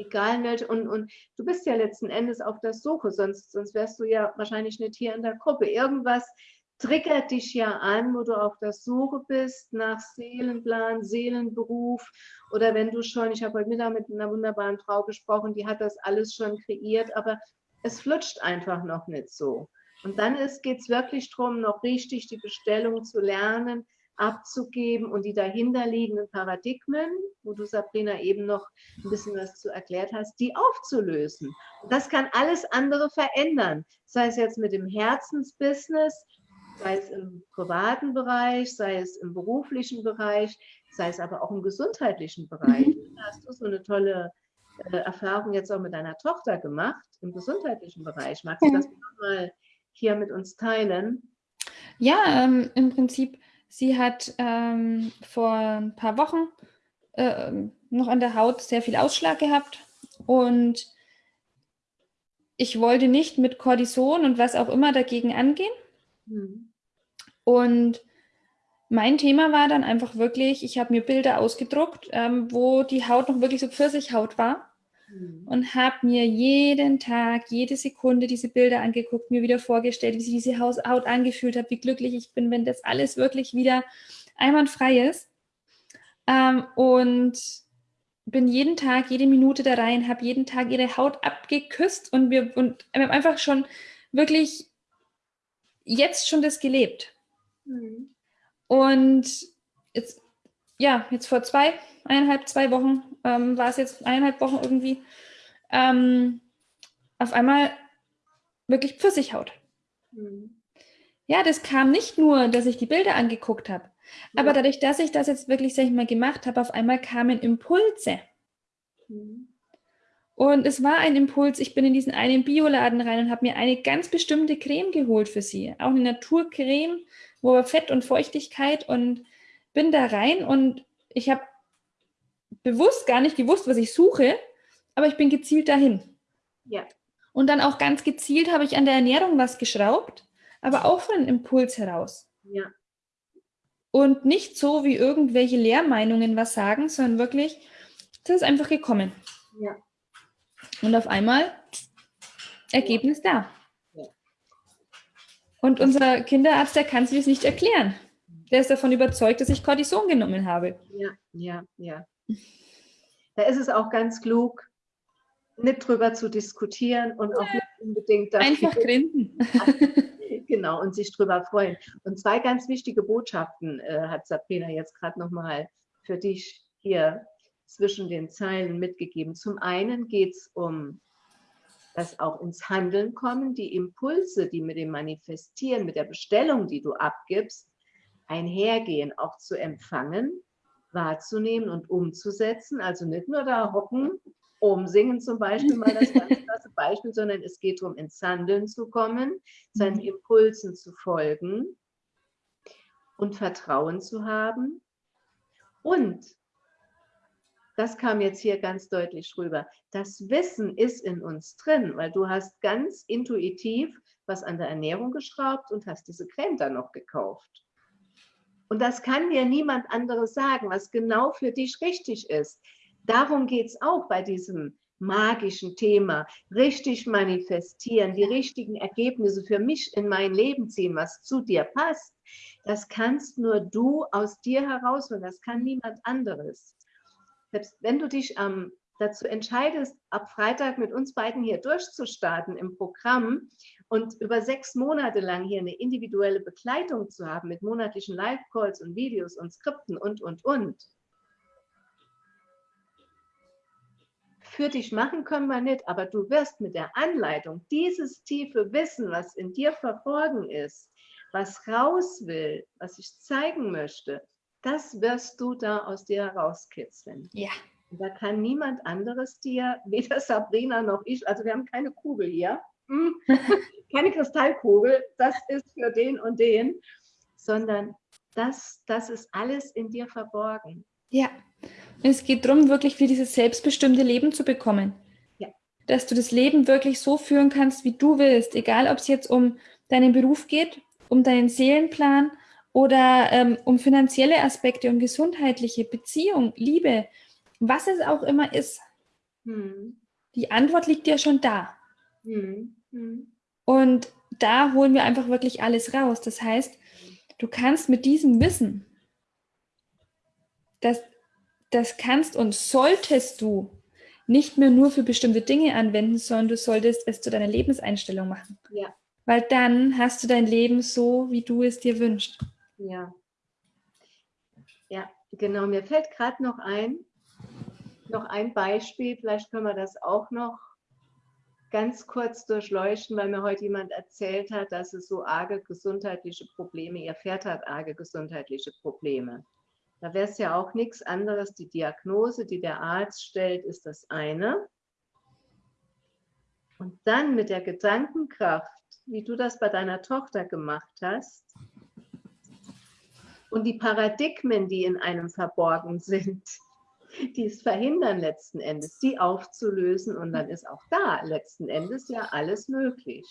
egal welche, und, und du bist ja letzten Endes auf der Suche, sonst, sonst wärst du ja wahrscheinlich nicht hier in der Gruppe. Irgendwas triggert dich ja an, wo du auf der Suche bist nach Seelenplan, Seelenberuf oder wenn du schon, ich habe heute Mittag mit einer wunderbaren Frau gesprochen, die hat das alles schon kreiert, aber es flutscht einfach noch nicht so. Und dann geht es wirklich darum, noch richtig die Bestellung zu lernen, abzugeben und die dahinterliegenden Paradigmen, wo du Sabrina eben noch ein bisschen was zu erklärt hast, die aufzulösen. Und das kann alles andere verändern, sei es jetzt mit dem Herzensbusiness, sei es im privaten Bereich, sei es im beruflichen Bereich, sei es aber auch im gesundheitlichen Bereich. Mhm. Da hast du so eine tolle äh, Erfahrung jetzt auch mit deiner Tochter gemacht im gesundheitlichen Bereich. Magst du das mal hier mit uns teilen? Ja, ähm, im Prinzip Sie hat ähm, vor ein paar Wochen äh, noch an der Haut sehr viel Ausschlag gehabt und ich wollte nicht mit Cortison und was auch immer dagegen angehen. Mhm. Und mein Thema war dann einfach wirklich, ich habe mir Bilder ausgedruckt, ähm, wo die Haut noch wirklich so Pfirsichhaut war mhm. und habe mir jeden Tag, jede Sekunde diese Bilder angeguckt, mir wieder vorgestellt, wie sich diese Haut angefühlt hat, wie glücklich ich bin, wenn das alles wirklich wieder einwandfrei ist. Ähm, und bin jeden Tag, jede Minute da rein, habe jeden Tag ihre Haut abgeküsst und wir, und wir haben einfach schon wirklich jetzt schon das gelebt. Mhm. Und jetzt, ja, jetzt vor zwei, eineinhalb, zwei Wochen, ähm, war es jetzt eineinhalb Wochen irgendwie, ähm, auf einmal wirklich Pfirsichhaut. Mhm. Ja, das kam nicht nur, dass ich die Bilder angeguckt habe, ja. aber dadurch, dass ich das jetzt wirklich, sag ich mal, gemacht habe, auf einmal kamen Impulse. Mhm. Und es war ein Impuls, ich bin in diesen einen Bioladen rein und habe mir eine ganz bestimmte Creme geholt für sie. Auch eine Naturcreme, wo Fett und Feuchtigkeit und bin da rein und ich habe bewusst gar nicht gewusst, was ich suche, aber ich bin gezielt dahin. Ja. Und dann auch ganz gezielt habe ich an der Ernährung was geschraubt, aber auch von einem Impuls heraus. Ja. Und nicht so, wie irgendwelche Lehrmeinungen was sagen, sondern wirklich Das ist einfach gekommen. Ja. Und auf einmal Ergebnis da. Und unser Kinderarzt, der kann sich das nicht erklären. Der ist davon überzeugt, dass ich Cortison genommen habe. Ja, ja, ja. Da ist es auch ganz klug, nicht drüber zu diskutieren und auch nicht unbedingt einfach grinsen. genau, und sich drüber freuen. Und zwei ganz wichtige Botschaften äh, hat Sabrina jetzt gerade nochmal für dich hier zwischen den Zeilen mitgegeben. Zum einen geht es um das auch ins Handeln kommen, die Impulse, die mit dem Manifestieren, mit der Bestellung, die du abgibst, einhergehen, auch zu empfangen, wahrzunehmen und umzusetzen. Also nicht nur da hocken, umsingen zum Beispiel mal das ganz klasse Beispiel, sondern es geht darum, ins Handeln zu kommen, seinen mhm. Impulsen zu folgen und Vertrauen zu haben. Und das kam jetzt hier ganz deutlich rüber. Das Wissen ist in uns drin, weil du hast ganz intuitiv was an der Ernährung geschraubt und hast diese Creme dann noch gekauft. Und das kann dir niemand anderes sagen, was genau für dich richtig ist. Darum geht es auch bei diesem magischen Thema. Richtig manifestieren, die richtigen Ergebnisse für mich in mein Leben ziehen, was zu dir passt. Das kannst nur du aus dir heraus und das kann niemand anderes. Selbst wenn du dich ähm, dazu entscheidest, ab Freitag mit uns beiden hier durchzustarten im Programm und über sechs Monate lang hier eine individuelle Begleitung zu haben mit monatlichen Live-Calls und Videos und Skripten und, und, und. Für dich machen können wir nicht, aber du wirst mit der Anleitung dieses tiefe Wissen, was in dir verborgen ist, was raus will, was ich zeigen möchte, das wirst du da aus dir herauskitzeln. Ja. Da kann niemand anderes dir, weder Sabrina noch ich, also wir haben keine Kugel hier, hm, keine Kristallkugel, das ist für den und den, sondern das, das ist alles in dir verborgen. Ja, es geht darum, wirklich für dieses selbstbestimmte Leben zu bekommen. Ja. Dass du das Leben wirklich so führen kannst, wie du willst, egal ob es jetzt um deinen Beruf geht, um deinen Seelenplan oder ähm, um finanzielle Aspekte, um gesundheitliche Beziehung, Liebe, was es auch immer ist. Hm. Die Antwort liegt ja schon da. Hm. Hm. Und da holen wir einfach wirklich alles raus. Das heißt, du kannst mit diesem Wissen, das, das kannst und solltest du nicht mehr nur für bestimmte Dinge anwenden, sondern du solltest es zu deiner Lebenseinstellung machen. Ja. Weil dann hast du dein Leben so, wie du es dir wünschst. Ja. Ja, genau. Mir fällt gerade noch ein, noch ein Beispiel, vielleicht können wir das auch noch ganz kurz durchleuchten, weil mir heute jemand erzählt hat, dass es so arge gesundheitliche Probleme, ihr Pferd hat arge gesundheitliche Probleme. Da wäre es ja auch nichts anderes. Die Diagnose, die der Arzt stellt, ist das eine. Und dann mit der Gedankenkraft, wie du das bei deiner Tochter gemacht hast, und die Paradigmen, die in einem verborgen sind, die es verhindern letzten Endes, die aufzulösen und dann ist auch da letzten Endes ja alles möglich.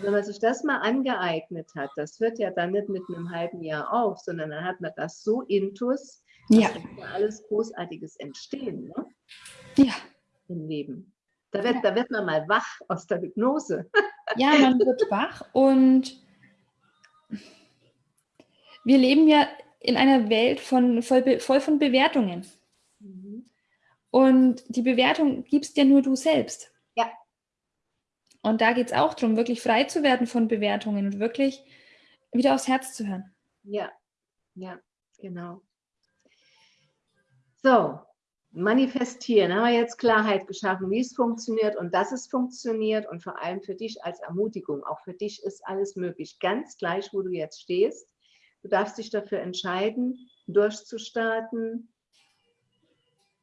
Wenn man sich das mal angeeignet hat, das hört ja dann nicht mit einem halben Jahr auf, sondern dann hat man das so intus, ja. dass alles Großartiges entstehen ne? ja. im Leben. Da wird, ja. da wird man mal wach aus der Hypnose. Ja, man wird wach und wir leben ja in einer Welt von, voll, voll von Bewertungen. Mhm. Und die Bewertung gibst ja nur du selbst. Ja. Und da geht es auch darum, wirklich frei zu werden von Bewertungen und wirklich wieder aufs Herz zu hören. Ja, ja, genau. So, manifestieren. Haben wir jetzt Klarheit geschaffen, wie es funktioniert und dass es funktioniert und vor allem für dich als Ermutigung. Auch für dich ist alles möglich, ganz gleich, wo du jetzt stehst. Du darfst dich dafür entscheiden, durchzustarten,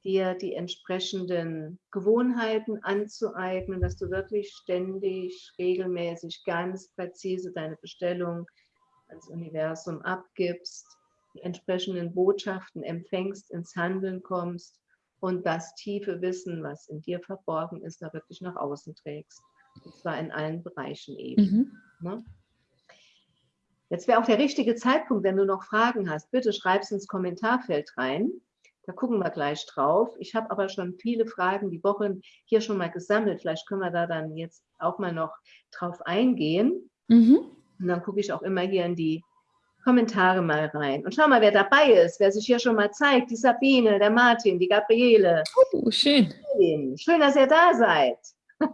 dir die entsprechenden Gewohnheiten anzueignen, dass du wirklich ständig, regelmäßig, ganz präzise deine Bestellung ans Universum abgibst, die entsprechenden Botschaften empfängst, ins Handeln kommst und das tiefe Wissen, was in dir verborgen ist, da wirklich nach außen trägst. Und zwar in allen Bereichen eben. Mhm. Ne? Jetzt wäre auch der richtige Zeitpunkt, wenn du noch Fragen hast, bitte schreib es ins Kommentarfeld rein. Da gucken wir gleich drauf. Ich habe aber schon viele Fragen die Woche hier schon mal gesammelt. Vielleicht können wir da dann jetzt auch mal noch drauf eingehen. Mhm. Und dann gucke ich auch immer hier in die Kommentare mal rein. Und schau mal, wer dabei ist, wer sich hier schon mal zeigt. Die Sabine, der Martin, die Gabriele. Oh, schön. Schön, dass ihr da seid.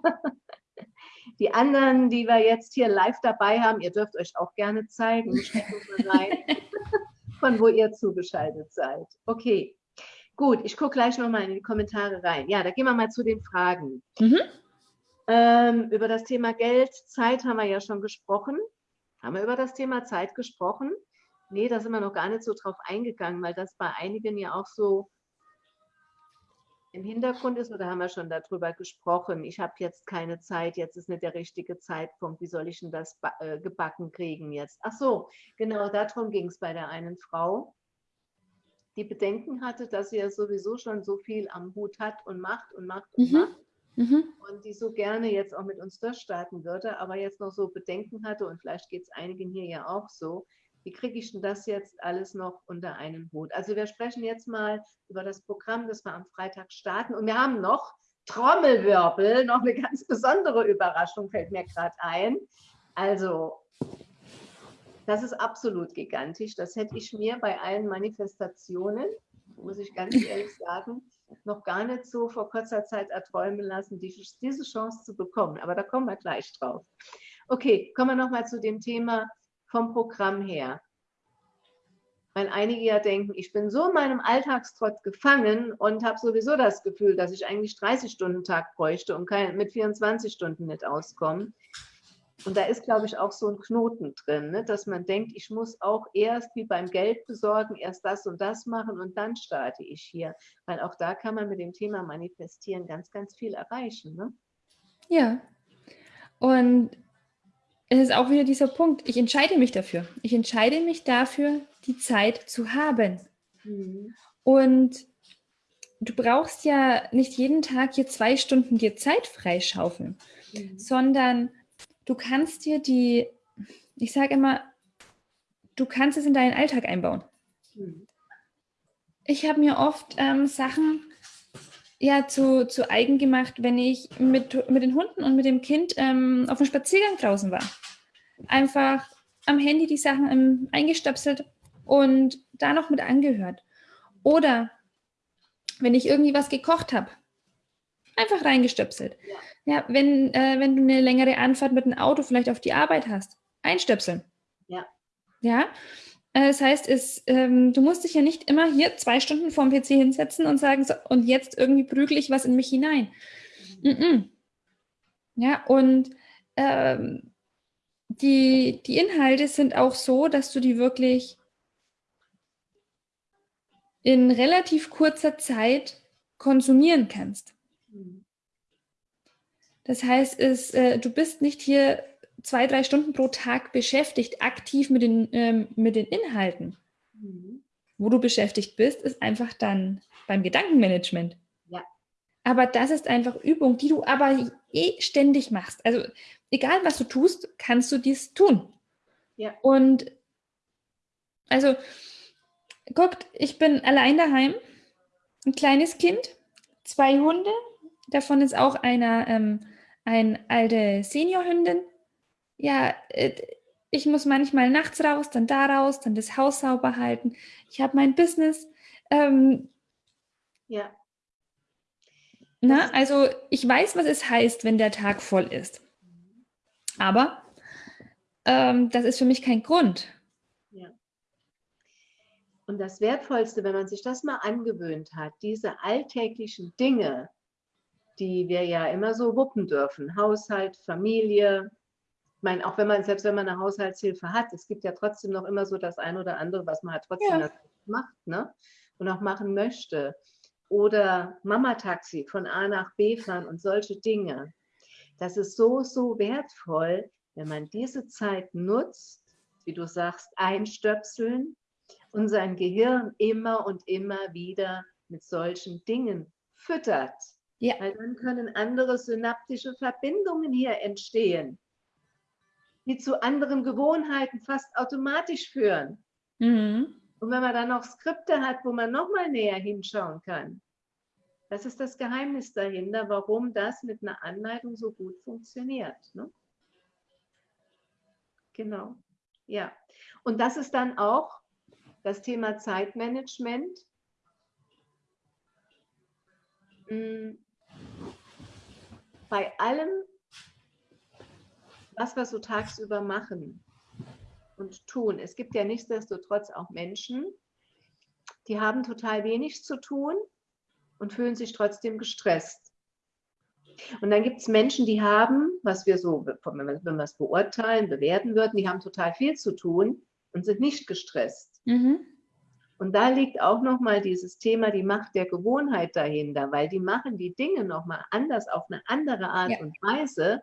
Die anderen, die wir jetzt hier live dabei haben, ihr dürft euch auch gerne zeigen. Rein, von wo ihr zugeschaltet seid. Okay, gut. Ich gucke gleich nochmal in die Kommentare rein. Ja, da gehen wir mal zu den Fragen. Mhm. Ähm, über das Thema Geld, Zeit haben wir ja schon gesprochen. Haben wir über das Thema Zeit gesprochen? Nee, da sind wir noch gar nicht so drauf eingegangen, weil das bei einigen ja auch so im Hintergrund ist oder haben wir schon darüber gesprochen? Ich habe jetzt keine Zeit, jetzt ist nicht der richtige Zeitpunkt. Wie soll ich denn das äh, gebacken kriegen jetzt? Ach so, genau darum ging es bei der einen Frau, die Bedenken hatte, dass sie ja sowieso schon so viel am Hut hat und macht und macht und mhm. macht. Mhm. Und die so gerne jetzt auch mit uns durchstarten würde, aber jetzt noch so Bedenken hatte und vielleicht geht es einigen hier ja auch so, wie kriege ich denn das jetzt alles noch unter einen Hut? Also wir sprechen jetzt mal über das Programm, das wir am Freitag starten. Und wir haben noch Trommelwirbel, noch eine ganz besondere Überraschung fällt mir gerade ein. Also das ist absolut gigantisch. Das hätte ich mir bei allen Manifestationen, muss ich ganz ehrlich sagen, noch gar nicht so vor kurzer Zeit erträumen lassen, diese Chance zu bekommen. Aber da kommen wir gleich drauf. Okay, kommen wir nochmal zu dem Thema vom Programm her. Weil einige ja denken, ich bin so in meinem Alltagstrott gefangen und habe sowieso das Gefühl, dass ich eigentlich 30-Stunden-Tag bräuchte und kein, mit 24 Stunden nicht auskomme. Und da ist, glaube ich, auch so ein Knoten drin, ne? dass man denkt, ich muss auch erst wie beim Geld besorgen, erst das und das machen und dann starte ich hier. Weil auch da kann man mit dem Thema Manifestieren ganz, ganz viel erreichen. Ne? Ja. Und es ist auch wieder dieser Punkt, ich entscheide mich dafür. Ich entscheide mich dafür, die Zeit zu haben. Mhm. Und du brauchst ja nicht jeden Tag hier zwei Stunden dir Zeit freischaufeln, mhm. sondern du kannst dir die, ich sage immer, du kannst es in deinen Alltag einbauen. Mhm. Ich habe mir oft ähm, Sachen ja zu, zu eigen gemacht, wenn ich mit, mit den Hunden und mit dem Kind ähm, auf dem Spaziergang draußen war. Einfach am Handy die Sachen ähm, eingestöpselt und da noch mit angehört. Oder wenn ich irgendwie was gekocht habe, einfach reingestöpselt. Ja, ja wenn, äh, wenn du eine längere Anfahrt mit dem Auto vielleicht auf die Arbeit hast, einstöpseln. Ja. Ja, das heißt, es, ähm, du musst dich ja nicht immer hier zwei Stunden vorm PC hinsetzen und sagen, so, und jetzt irgendwie prügel ich was in mich hinein. -mm. Ja, und ähm, die, die Inhalte sind auch so, dass du die wirklich in relativ kurzer Zeit konsumieren kannst. Mhm. Das heißt, es, äh, du bist nicht hier zwei, drei Stunden pro Tag beschäftigt, aktiv mit den, ähm, mit den Inhalten. Mhm. Wo du beschäftigt bist, ist einfach dann beim Gedankenmanagement. Ja. Aber das ist einfach Übung, die du aber eh ständig machst. Also egal, was du tust, kannst du dies tun. Ja. Und also, guckt, ich bin allein daheim, ein kleines Kind, zwei Hunde, davon ist auch einer ähm, eine alte Seniorhündin, ja, äh, ich muss manchmal nachts raus, dann da raus, dann das Haus sauber halten. Ich habe mein Business. Ähm, ja. Na, also ich weiß, was es heißt, wenn der Tag voll ist. Aber ähm, das ist für mich kein Grund. Ja. Und das Wertvollste, wenn man sich das mal angewöhnt hat, diese alltäglichen Dinge, die wir ja immer so wuppen dürfen, Haushalt, Familie, ich meine, auch wenn man, selbst wenn man eine Haushaltshilfe hat, es gibt ja trotzdem noch immer so das eine oder andere, was man halt trotzdem ja. macht ne? und auch machen möchte. Oder Mama-Taxi von A nach B fahren und solche Dinge. Das ist so, so wertvoll, wenn man diese Zeit nutzt, wie du sagst, einstöpseln und sein Gehirn immer und immer wieder mit solchen Dingen füttert. Ja. Weil dann können andere synaptische Verbindungen hier entstehen die zu anderen Gewohnheiten fast automatisch führen. Mhm. Und wenn man dann noch Skripte hat, wo man nochmal näher hinschauen kann, das ist das Geheimnis dahinter, warum das mit einer Anleitung so gut funktioniert. Ne? Genau. Ja. Und das ist dann auch das Thema Zeitmanagement. Hm. Bei allem, was wir so tagsüber machen und tun. Es gibt ja nichtsdestotrotz auch Menschen, die haben total wenig zu tun und fühlen sich trotzdem gestresst. Und dann gibt es Menschen, die haben, was wir so, wenn wir es beurteilen, bewerten würden, die haben total viel zu tun und sind nicht gestresst. Mhm. Und da liegt auch nochmal dieses Thema, die Macht der Gewohnheit dahinter, weil die machen die Dinge nochmal anders, auf eine andere Art ja. und Weise.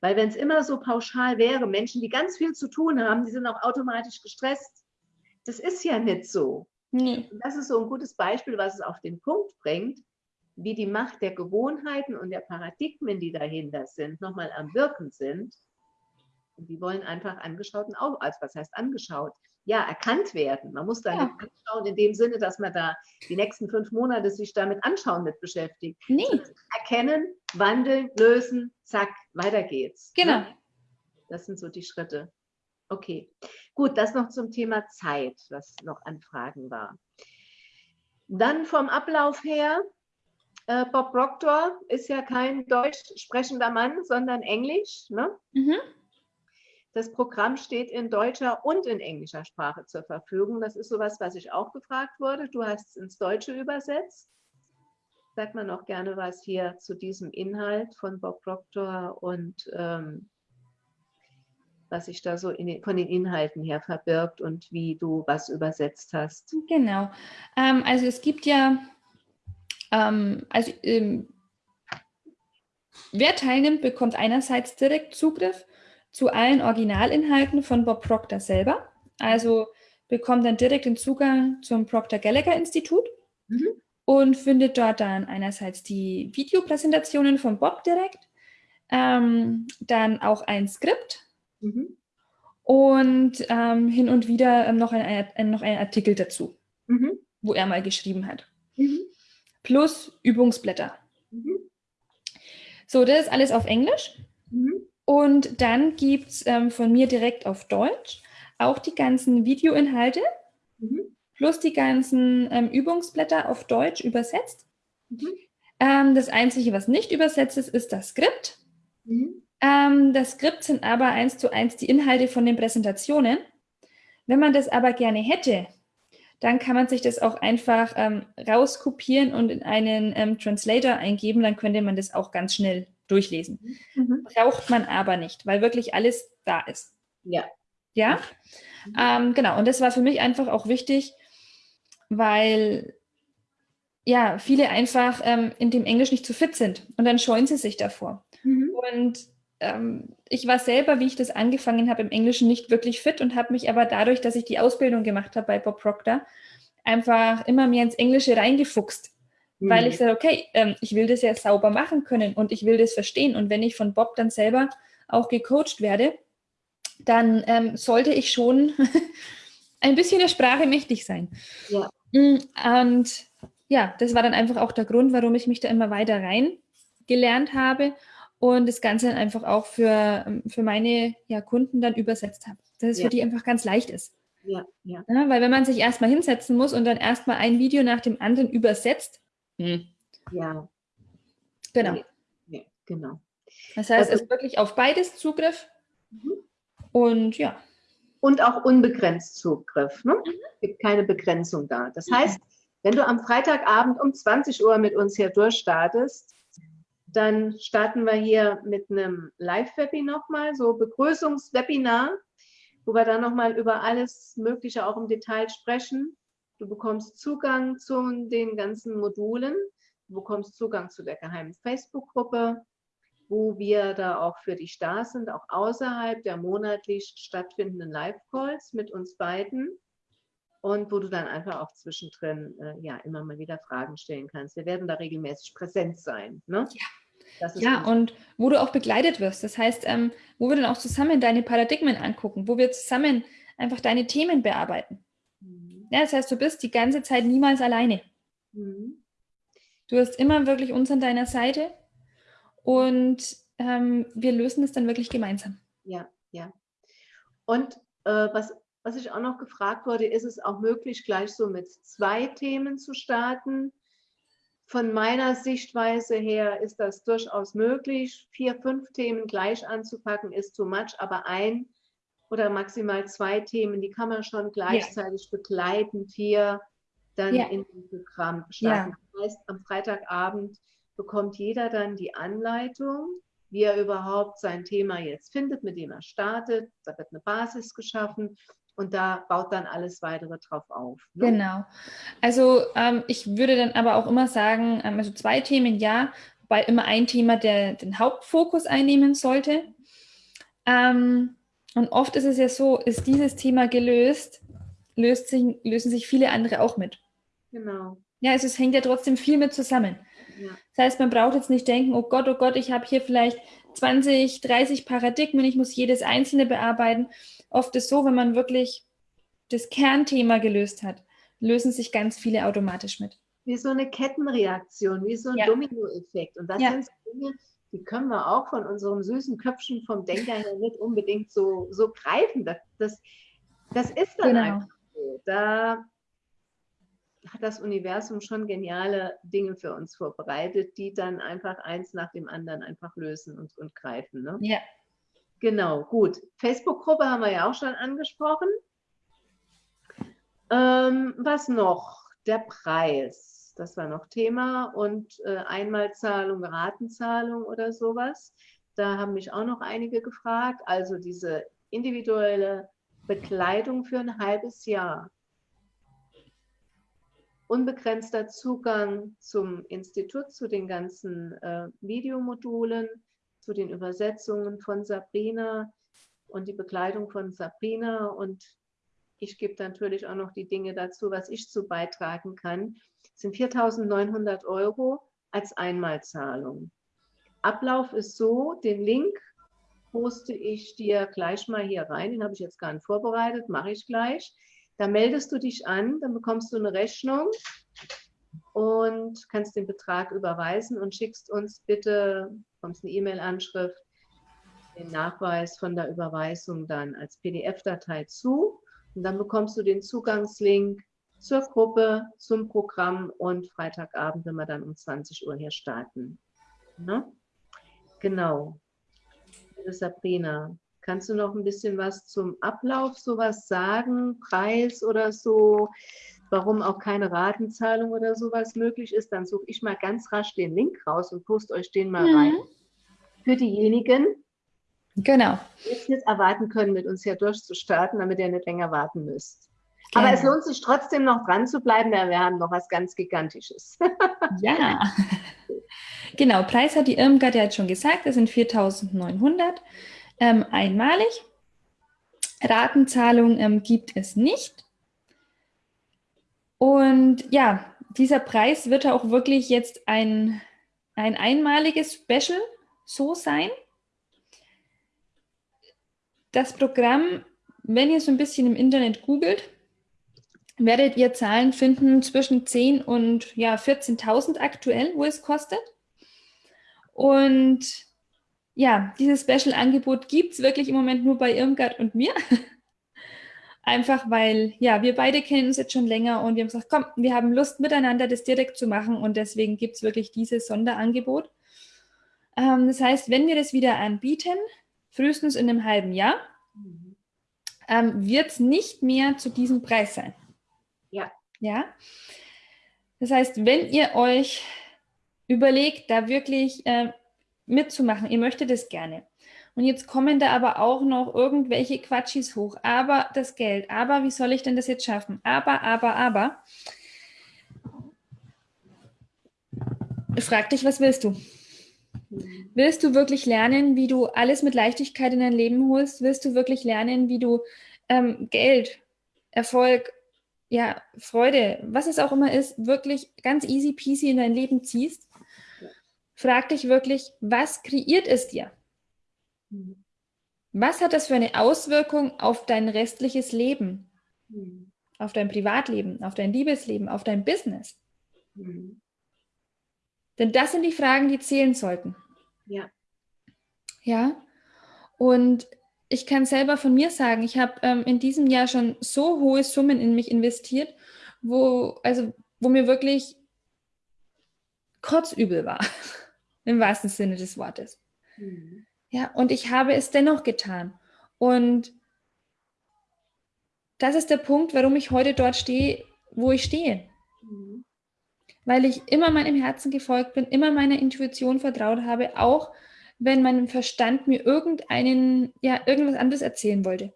Weil wenn es immer so pauschal wäre, Menschen, die ganz viel zu tun haben, die sind auch automatisch gestresst. Das ist ja nicht so. Nee. Das ist so ein gutes Beispiel, was es auf den Punkt bringt, wie die Macht der Gewohnheiten und der Paradigmen, die dahinter sind, nochmal am Wirken sind. Und die wollen einfach angeschaut und auch, also was heißt angeschaut? Ja, erkannt werden. Man muss da ja. nicht anschauen in dem Sinne, dass man da die nächsten fünf Monate sich damit anschauen mit beschäftigt. Nee. Erkennen, wandeln, lösen, zack, weiter geht's. Ne? Genau. Das sind so die Schritte. Okay, gut, das noch zum Thema Zeit, was noch an Fragen war. Dann vom Ablauf her, äh, Bob Proctor ist ja kein deutsch sprechender Mann, sondern Englisch. Ne? Mhm. Das Programm steht in deutscher und in englischer Sprache zur Verfügung. Das ist sowas, was ich auch gefragt wurde. Du hast es ins Deutsche übersetzt. Sag mal noch gerne was hier zu diesem Inhalt von Bob Proctor und ähm, was sich da so den, von den Inhalten her verbirgt und wie du was übersetzt hast. Genau. Ähm, also es gibt ja, ähm, also ähm, wer teilnimmt, bekommt einerseits direkt Zugriff zu allen Originalinhalten von Bob Proctor selber. Also bekommt dann direkt den Zugang zum Proctor Gallagher Institut mhm. und findet dort dann einerseits die Videopräsentationen von Bob direkt, ähm, dann auch ein Skript, Mhm. Und ähm, hin und wieder ähm, noch, ein, ein, noch ein Artikel dazu, mhm. wo er mal geschrieben hat. Mhm. Plus Übungsblätter. Mhm. So, das ist alles auf Englisch. Und dann gibt es ähm, von mir direkt auf Deutsch auch die ganzen Videoinhalte mhm. plus die ganzen ähm, Übungsblätter auf Deutsch übersetzt. Mhm. Ähm, das Einzige, was nicht übersetzt ist, ist das Skript. Mhm. Ähm, das Skript sind aber eins zu eins die Inhalte von den Präsentationen. Wenn man das aber gerne hätte, dann kann man sich das auch einfach ähm, rauskopieren und in einen ähm, Translator eingeben, dann könnte man das auch ganz schnell durchlesen. Mhm. Braucht man aber nicht, weil wirklich alles da ist. Ja. Ja? Mhm. Ähm, genau, und das war für mich einfach auch wichtig, weil ja, viele einfach ähm, in dem Englisch nicht zu fit sind und dann scheuen sie sich davor. Mhm. Und ähm, ich war selber, wie ich das angefangen habe, im Englischen nicht wirklich fit und habe mich aber dadurch, dass ich die Ausbildung gemacht habe bei Bob Proctor, einfach immer mehr ins Englische reingefuchst. Mhm. Weil ich sage, okay, ähm, ich will das ja sauber machen können und ich will das verstehen. Und wenn ich von Bob dann selber auch gecoacht werde, dann ähm, sollte ich schon ein bisschen der Sprache mächtig sein. Ja. Mm, und ja, das war dann einfach auch der Grund, warum ich mich da immer weiter rein gelernt habe und das Ganze dann einfach auch für, für meine ja, Kunden dann übersetzt habe, dass es ja. für die einfach ganz leicht ist. Ja, ja. ja weil wenn man sich erstmal hinsetzen muss und dann erstmal ein Video nach dem anderen übersetzt, hm. ja. Genau. Ja, genau. Das heißt, also, es ist wirklich auf beides Zugriff mhm. und ja. Und auch unbegrenzt Zugriff. Ne? Mhm. Es gibt keine Begrenzung da. Das mhm. heißt, wenn du am Freitagabend um 20 Uhr mit uns hier durchstartest, dann starten wir hier mit einem Live-Webinar nochmal, so Begrüßungswebinar, wo wir dann nochmal über alles Mögliche auch im Detail sprechen. Du bekommst Zugang zu den ganzen Modulen, du bekommst Zugang zu der geheimen Facebook-Gruppe, wo wir da auch für dich da sind, auch außerhalb der monatlich stattfindenden Live-Calls mit uns beiden und wo du dann einfach auch zwischendrin äh, ja immer mal wieder Fragen stellen kannst. Wir werden da regelmäßig präsent sein. Ne? Ja ja, gut. und wo du auch begleitet wirst. Das heißt, ähm, wo wir dann auch zusammen deine Paradigmen angucken, wo wir zusammen einfach deine Themen bearbeiten. Ja, das heißt, du bist die ganze Zeit niemals alleine. Mhm. Du hast immer wirklich uns an deiner Seite und ähm, wir lösen es dann wirklich gemeinsam. Ja, ja. Und äh, was, was ich auch noch gefragt wurde, ist es auch möglich, gleich so mit zwei Themen zu starten? Von meiner Sichtweise her ist das durchaus möglich. Vier, fünf Themen gleich anzupacken ist too much, aber ein oder maximal zwei Themen, die kann man schon gleichzeitig ja. begleitend hier dann ja. in dem Programm starten. Ja. Das heißt, am Freitagabend bekommt jeder dann die Anleitung, wie er überhaupt sein Thema jetzt findet, mit dem er startet. Da wird eine Basis geschaffen und da baut dann alles weitere drauf auf. Ne? Genau. Also ähm, ich würde dann aber auch immer sagen, ähm, also zwei Themen ja, wobei immer ein Thema der den Hauptfokus einnehmen sollte. Ähm, und oft ist es ja so, ist dieses Thema gelöst, löst sich, lösen sich viele andere auch mit. Genau. Ja, also es hängt ja trotzdem viel mit zusammen. Ja. Das heißt, man braucht jetzt nicht denken, oh Gott, oh Gott, ich habe hier vielleicht 20, 30 Paradigmen, ich muss jedes einzelne bearbeiten. Oft ist so, wenn man wirklich das Kernthema gelöst hat, lösen sich ganz viele automatisch mit. Wie so eine Kettenreaktion, wie so ein ja. Dominoeffekt. Und das ja. sind Dinge, die können wir auch von unserem süßen Köpfchen vom Denker her nicht unbedingt so, so greifen. Das, das, das ist dann genau. einfach so. Da hat das Universum schon geniale Dinge für uns vorbereitet, die dann einfach eins nach dem anderen einfach lösen und, und greifen. Ne? Ja. Genau, gut. Facebook-Gruppe haben wir ja auch schon angesprochen. Ähm, was noch? Der Preis. Das war noch Thema. Und äh, Einmalzahlung, Ratenzahlung oder sowas. Da haben mich auch noch einige gefragt. Also diese individuelle Bekleidung für ein halbes Jahr unbegrenzter Zugang zum Institut, zu den ganzen äh, Videomodulen, zu den Übersetzungen von Sabrina und die Begleitung von Sabrina. Und ich gebe natürlich auch noch die Dinge dazu, was ich zu beitragen kann. Das sind 4.900 Euro als Einmalzahlung. Ablauf ist so, den Link poste ich dir gleich mal hier rein. Den habe ich jetzt gar nicht vorbereitet, mache ich gleich. Da meldest du dich an, dann bekommst du eine Rechnung und kannst den Betrag überweisen und schickst uns bitte, bekommst eine E-Mail-Anschrift, den Nachweis von der Überweisung dann als PDF-Datei zu. Und dann bekommst du den Zugangslink zur Gruppe, zum Programm und Freitagabend, wenn wir dann um 20 Uhr hier starten. Ne? Genau. Sabrina, Kannst du noch ein bisschen was zum Ablauf sowas sagen, Preis oder so, warum auch keine Ratenzahlung oder sowas möglich ist? Dann suche ich mal ganz rasch den Link raus und poste euch den mal mhm. rein. Für diejenigen, genau. jetzt nicht erwarten können, mit uns hier durchzustarten, damit ihr nicht länger warten müsst. Genau. Aber es lohnt sich trotzdem noch dran zu bleiben, denn wir haben noch was ganz Gigantisches. ja. Genau, Preis hat die Irmgard ja jetzt schon gesagt, das sind 4.900 ähm, einmalig. Ratenzahlung ähm, gibt es nicht. Und ja, dieser Preis wird auch wirklich jetzt ein, ein einmaliges Special so sein. Das Programm, wenn ihr so ein bisschen im Internet googelt, werdet ihr Zahlen finden zwischen 10 und ja, 14.000 aktuell, wo es kostet. Und ja, dieses Special-Angebot gibt es wirklich im Moment nur bei Irmgard und mir. Einfach weil, ja, wir beide kennen uns jetzt schon länger und wir haben gesagt, komm, wir haben Lust, miteinander das direkt zu machen und deswegen gibt es wirklich dieses Sonderangebot. Ähm, das heißt, wenn wir das wieder anbieten, frühestens in einem halben Jahr, mhm. ähm, wird es nicht mehr zu diesem Preis sein. Ja. Ja. Das heißt, wenn ihr euch überlegt, da wirklich äh, mitzumachen. Ihr möchtet es gerne. Und jetzt kommen da aber auch noch irgendwelche Quatschis hoch. Aber das Geld, aber wie soll ich denn das jetzt schaffen? Aber, aber, aber. Frag dich, was willst du? Willst du wirklich lernen, wie du alles mit Leichtigkeit in dein Leben holst? Willst du wirklich lernen, wie du ähm, Geld, Erfolg, ja, Freude, was es auch immer ist, wirklich ganz easy peasy in dein Leben ziehst? frag dich wirklich, was kreiert es dir? Was hat das für eine Auswirkung auf dein restliches Leben? auf dein Privatleben, auf dein Liebesleben, auf dein Business? Mhm. Denn das sind die Fragen, die zählen sollten. Ja. Ja. Und ich kann selber von mir sagen, ich habe ähm, in diesem Jahr schon so hohe Summen in mich investiert, wo, also, wo mir wirklich kotzübel war, im wahrsten Sinne des Wortes. Mhm. Ja, und ich habe es dennoch getan. Und das ist der Punkt, warum ich heute dort stehe, wo ich stehe. Weil ich immer meinem Herzen gefolgt bin, immer meiner Intuition vertraut habe, auch wenn mein Verstand mir irgendeinen, ja, irgendwas anderes erzählen wollte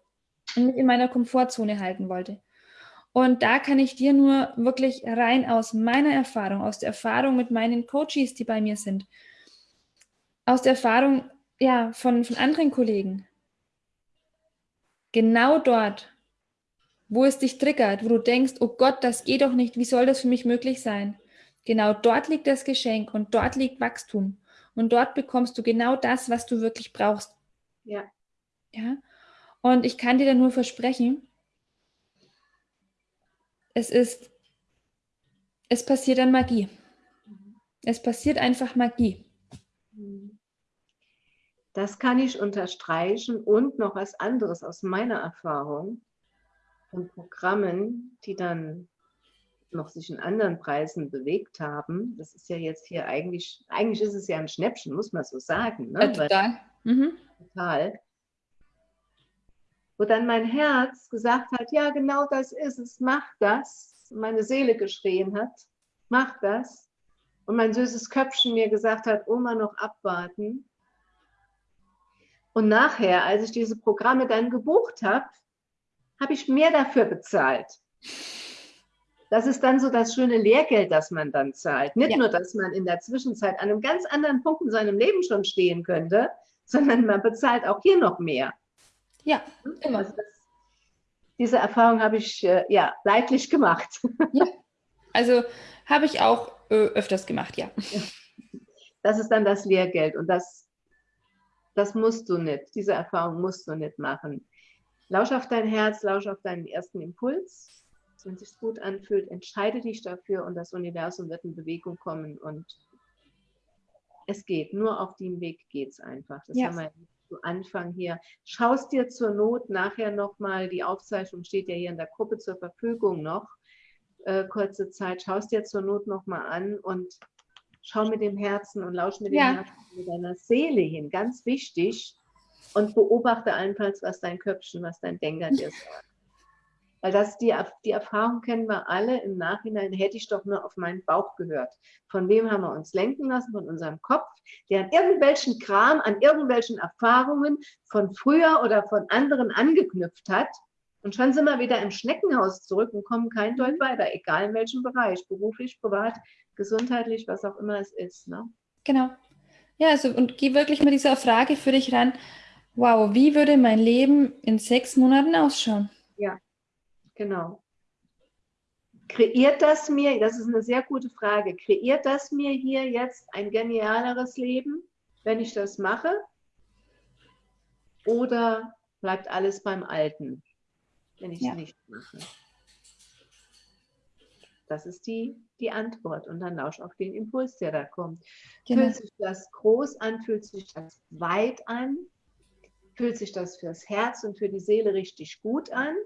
und mich in meiner Komfortzone halten wollte. Und da kann ich dir nur wirklich rein aus meiner Erfahrung, aus der Erfahrung mit meinen Coaches, die bei mir sind, aus der Erfahrung ja, von, von anderen Kollegen, genau dort, wo es dich triggert, wo du denkst, oh Gott, das geht doch nicht, wie soll das für mich möglich sein? Genau dort liegt das Geschenk und dort liegt Wachstum. Und dort bekommst du genau das, was du wirklich brauchst. Ja. Ja. Und ich kann dir da nur versprechen, es ist, es passiert dann Magie. Es passiert einfach Magie. Das kann ich unterstreichen und noch was anderes aus meiner Erfahrung und Programmen, die dann noch sich in anderen Preisen bewegt haben. Das ist ja jetzt hier eigentlich, eigentlich ist es ja ein Schnäppchen, muss man so sagen. Ne? Ja, total. Mhm. Total. Wo dann mein Herz gesagt hat, ja, genau das ist es, mach das. Meine Seele geschrien hat, mach das. Und mein süßes Köpfchen mir gesagt hat, Oma, noch abwarten. Und nachher, als ich diese Programme dann gebucht habe, habe ich mehr dafür bezahlt. Das ist dann so das schöne Lehrgeld, das man dann zahlt. Nicht ja. nur, dass man in der Zwischenzeit an einem ganz anderen Punkt in seinem Leben schon stehen könnte, sondern man bezahlt auch hier noch mehr. Ja, immer. Also das, diese Erfahrung habe ich äh, ja leidlich gemacht. Ja. Also habe ich auch äh, öfters gemacht, ja. Das ist dann das Lehrgeld und das das musst du nicht. Diese Erfahrung musst du nicht machen. Lausch auf dein Herz, lausch auf deinen ersten Impuls. Wenn es sich gut anfühlt, entscheide dich dafür und das Universum wird in Bewegung kommen und es geht. Nur auf dem Weg geht es einfach. Das ja. haben wir zu Anfang hier. Schaust dir zur Not nachher nochmal, die Aufzeichnung steht ja hier in der Gruppe zur Verfügung noch, äh, kurze Zeit, schaust dir zur Not nochmal an und schau mit dem Herzen und lausch mit dem ja. Herzen mit deiner Seele hin, ganz wichtig. Und beobachte allenfalls, was dein Köpfchen, was dein Denker dir sagt. Weil das die, die Erfahrung kennen wir alle. Im Nachhinein hätte ich doch nur auf meinen Bauch gehört. Von wem haben wir uns lenken lassen? Von unserem Kopf, der an irgendwelchen Kram, an irgendwelchen Erfahrungen von früher oder von anderen angeknüpft hat. Und schon sind wir wieder im Schneckenhaus zurück und kommen kein Deut mhm. weiter, egal in welchem Bereich, beruflich, privat, gesundheitlich, was auch immer es ist. Ne? Genau. Ja, also und geh wirklich mit dieser Frage für dich ran. Wow, wie würde mein Leben in sechs Monaten ausschauen? Genau. Kreiert das mir, das ist eine sehr gute Frage, kreiert das mir hier jetzt ein genialeres Leben, wenn ich das mache? Oder bleibt alles beim Alten, wenn ich es ja. nicht mache? Das ist die, die Antwort. Und dann lausch auf den Impuls, der da kommt. Genau. Fühlt sich das groß an? Fühlt sich das weit an? Fühlt sich das fürs Herz und für die Seele richtig gut an?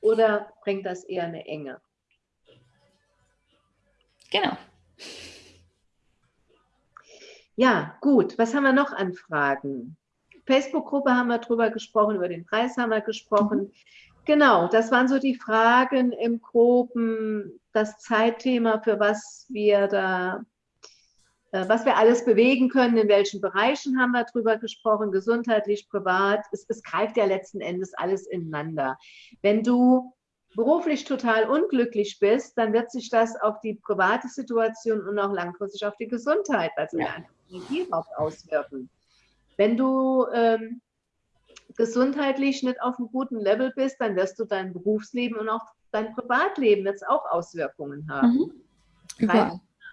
Oder bringt das eher eine Enge? Genau. Ja, gut. Was haben wir noch an Fragen? Facebook-Gruppe haben wir drüber gesprochen, über den Preis haben wir gesprochen. Mhm. Genau, das waren so die Fragen im Groben, das Zeitthema, für was wir da, was wir alles bewegen können, in welchen Bereichen haben wir drüber gesprochen, gesundheitlich, privat. Es, es greift ja letzten Endes alles ineinander. Wenn du beruflich total unglücklich bist, dann wird sich das auf die private Situation und auch langfristig auf die Gesundheit, also ja. Energieraub auswirken. Wenn du ähm, gesundheitlich nicht auf einem guten Level bist, dann wirst du dein Berufsleben und auch dein Privatleben jetzt auch Auswirkungen haben. Mhm.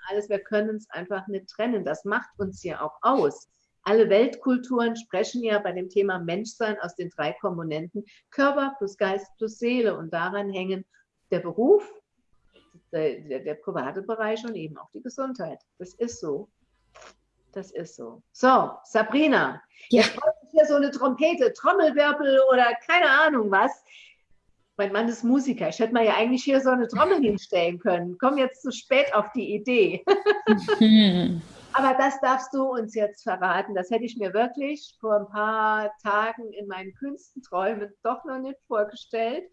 Alles, wir können es einfach nicht trennen. Das macht uns ja auch aus. Alle Weltkulturen sprechen ja bei dem Thema Menschsein aus den drei Komponenten Körper plus Geist plus Seele und daran hängen der Beruf, der, der, der private Bereich und eben auch die Gesundheit. Das ist so. Das ist so. So, Sabrina, ja. jetzt brauche ich hier so eine Trompete, Trommelwirbel oder keine Ahnung was. Mein Mann ist Musiker. Ich hätte mir ja eigentlich hier so eine Trommel hinstellen können. Komm jetzt zu spät auf die Idee. Hm. Aber das darfst du uns jetzt verraten. Das hätte ich mir wirklich vor ein paar Tagen in meinen kühnsten Träumen doch noch nicht vorgestellt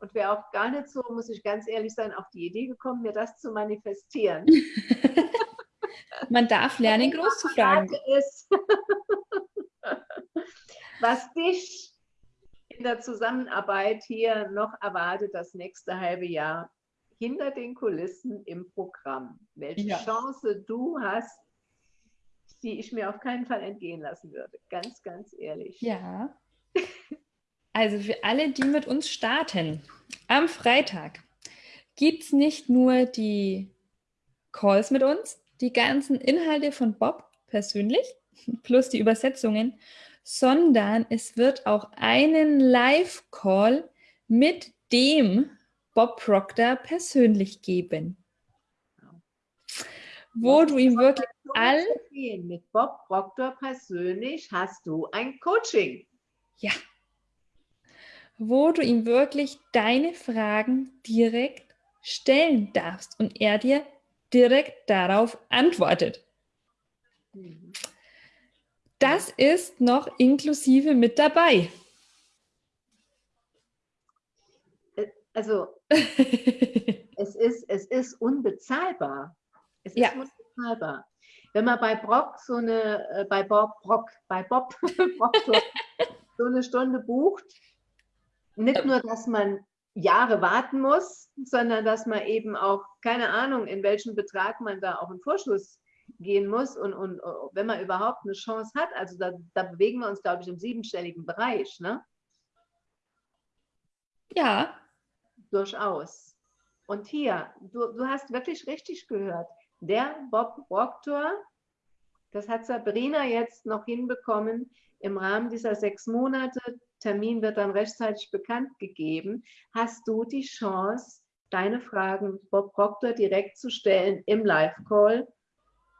und wäre auch gar nicht so, muss ich ganz ehrlich sein, auf die Idee gekommen, mir das zu manifestieren. Man darf lernen, groß zu fragen. Ist, was dich in der Zusammenarbeit hier noch erwartet, das nächste halbe Jahr hinter den Kulissen im Programm. Welche ja. Chance du hast, die ich mir auf keinen Fall entgehen lassen würde. Ganz, ganz ehrlich. Ja. Also für alle, die mit uns starten, am Freitag gibt es nicht nur die Calls mit uns, die ganzen Inhalte von Bob persönlich, plus die Übersetzungen, sondern es wird auch einen Live-Call mit dem Bob Proctor persönlich geben wo du ihm wirklich all... Mit Bob Proctor persönlich hast du ein Coaching. Ja. Wo du ihm wirklich deine Fragen direkt stellen darfst und er dir direkt darauf antwortet. Mhm. Das ist noch inklusive mit dabei. Äh, also, es, ist, es ist unbezahlbar. Es ja. ist unbezahlbar. Wenn man bei Brock so eine, äh, bei Bob Brock, bei Bob Brock so, eine Stunde bucht, nicht nur, dass man Jahre warten muss, sondern dass man eben auch, keine Ahnung, in welchem Betrag man da auch in Vorschuss gehen muss und, und wenn man überhaupt eine Chance hat, also da, da bewegen wir uns, glaube ich, im siebenstelligen Bereich, ne? Ja. Durchaus. Und hier, du, du hast wirklich richtig gehört der Bob Proctor, das hat Sabrina jetzt noch hinbekommen, im Rahmen dieser sechs Monate, Termin wird dann rechtzeitig bekannt gegeben, hast du die Chance, deine Fragen Bob Proctor direkt zu stellen im Live-Call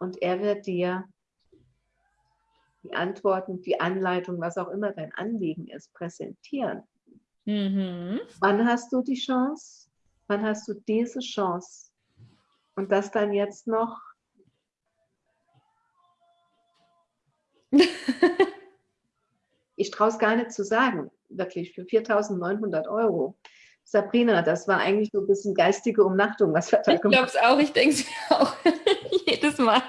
und er wird dir die Antworten, die Anleitung, was auch immer dein Anliegen ist, präsentieren. Mhm. Wann hast du die Chance? Wann hast du diese Chance? Und das dann jetzt noch. ich traue es gar nicht zu sagen, wirklich, für 4.900 Euro. Sabrina, das war eigentlich so ein bisschen geistige Umnachtung, was wir da gemacht haben. Ich glaube es auch, ich denke es mir auch jedes Mal.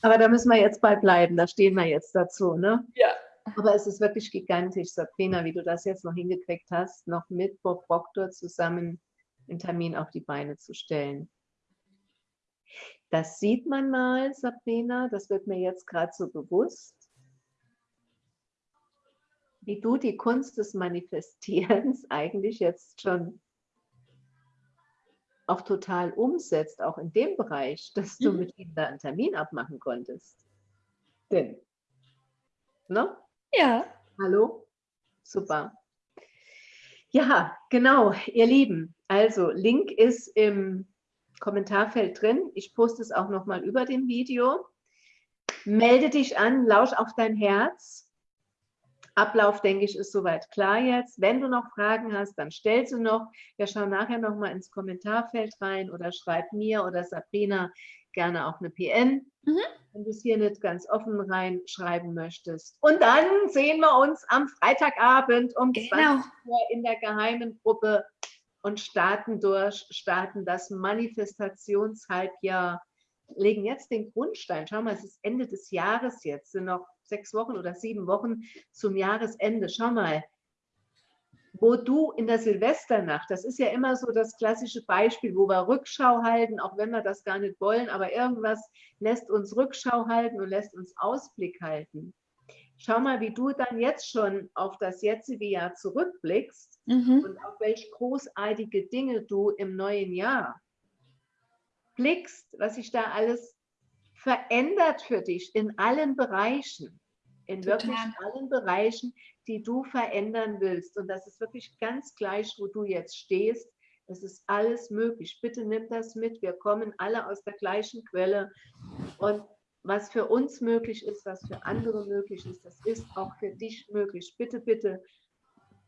Aber da müssen wir jetzt bei bleiben, da stehen wir jetzt dazu, ne? Ja. Aber es ist wirklich gigantisch, Sabrina, wie du das jetzt noch hingekriegt hast, noch mit Bob Proctor zusammen den Termin auf die Beine zu stellen. Das sieht man mal, Sabrina, das wird mir jetzt gerade so bewusst, wie du die Kunst des Manifestierens eigentlich jetzt schon auch total umsetzt, auch in dem Bereich, dass du mhm. mit ihm da einen Termin abmachen konntest. Denn, ne? Ja. Hallo? Super. Ja, genau, ihr Lieben. Also, Link ist im Kommentarfeld drin. Ich poste es auch nochmal über dem Video. Melde dich an, lausch auf dein Herz. Ablauf, denke ich, ist soweit klar jetzt. Wenn du noch Fragen hast, dann stell sie noch. Wir schauen nachher nochmal ins Kommentarfeld rein oder schreib mir oder Sabrina gerne auch eine PN, mhm. wenn du es hier nicht ganz offen reinschreiben möchtest. Und dann sehen wir uns am Freitagabend um genau. 20 Uhr in der geheimen Gruppe und starten durch, starten das Manifestationshalbjahr, legen jetzt den Grundstein. Schau mal, es ist Ende des Jahres jetzt, sind noch sechs Wochen oder sieben Wochen zum Jahresende. Schau mal, wo du in der Silvesternacht, das ist ja immer so das klassische Beispiel, wo wir Rückschau halten, auch wenn wir das gar nicht wollen, aber irgendwas lässt uns Rückschau halten und lässt uns Ausblick halten. Schau mal, wie du dann jetzt schon auf das jetzige Jahr zurückblickst mhm. und auf welche großartige Dinge du im neuen Jahr blickst, was sich da alles verändert für dich in allen Bereichen. In Total. wirklich allen Bereichen, die du verändern willst. Und das ist wirklich ganz gleich, wo du jetzt stehst. Es ist alles möglich. Bitte nimm das mit. Wir kommen alle aus der gleichen Quelle. Und was für uns möglich ist, was für andere möglich ist, das ist auch für dich möglich. Bitte, bitte,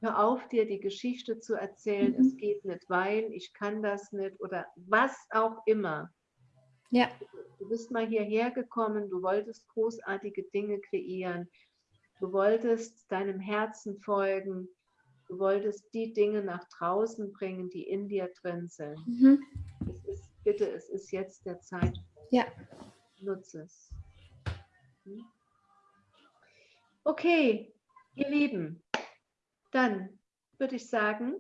hör auf, dir die Geschichte zu erzählen. Mhm. Es geht nicht, weil ich kann das nicht oder was auch immer. Ja. Du bist mal hierher gekommen, du wolltest großartige Dinge kreieren, du wolltest deinem Herzen folgen, du wolltest die Dinge nach draußen bringen, die in dir drin sind. Mhm. Es ist, bitte, es ist jetzt der Zeitpunkt. Ja. Nutze es. Hm? Okay, ihr Lieben, dann würde ich sagen,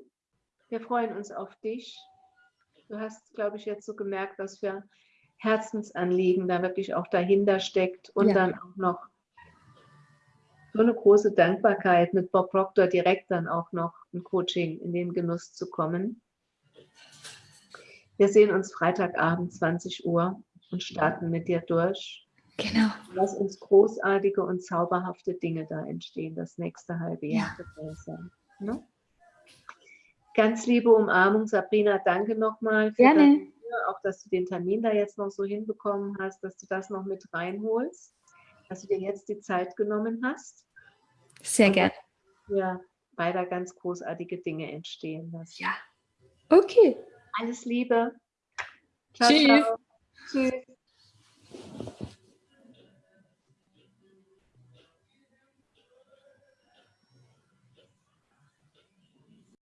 wir freuen uns auf dich. Du hast, glaube ich, jetzt so gemerkt, was für Herzensanliegen da wirklich auch dahinter steckt und ja. dann auch noch so eine große Dankbarkeit mit Bob Proctor direkt dann auch noch ein Coaching in den Genuss zu kommen. Wir sehen uns Freitagabend 20 Uhr und starten mit dir durch. Genau. Lass uns großartige und zauberhafte Dinge da entstehen, das nächste halbe Jahr. Ja. Ne? Ganz liebe Umarmung, Sabrina, danke nochmal. Gerne auch, dass du den Termin da jetzt noch so hinbekommen hast, dass du das noch mit reinholst, dass du dir jetzt die Zeit genommen hast. Sehr gerne. Ja, weiter ganz großartige Dinge entstehen lassen. Ja. Okay. Alles Liebe. Ciao, Tschüss. Ciao. Tschüss.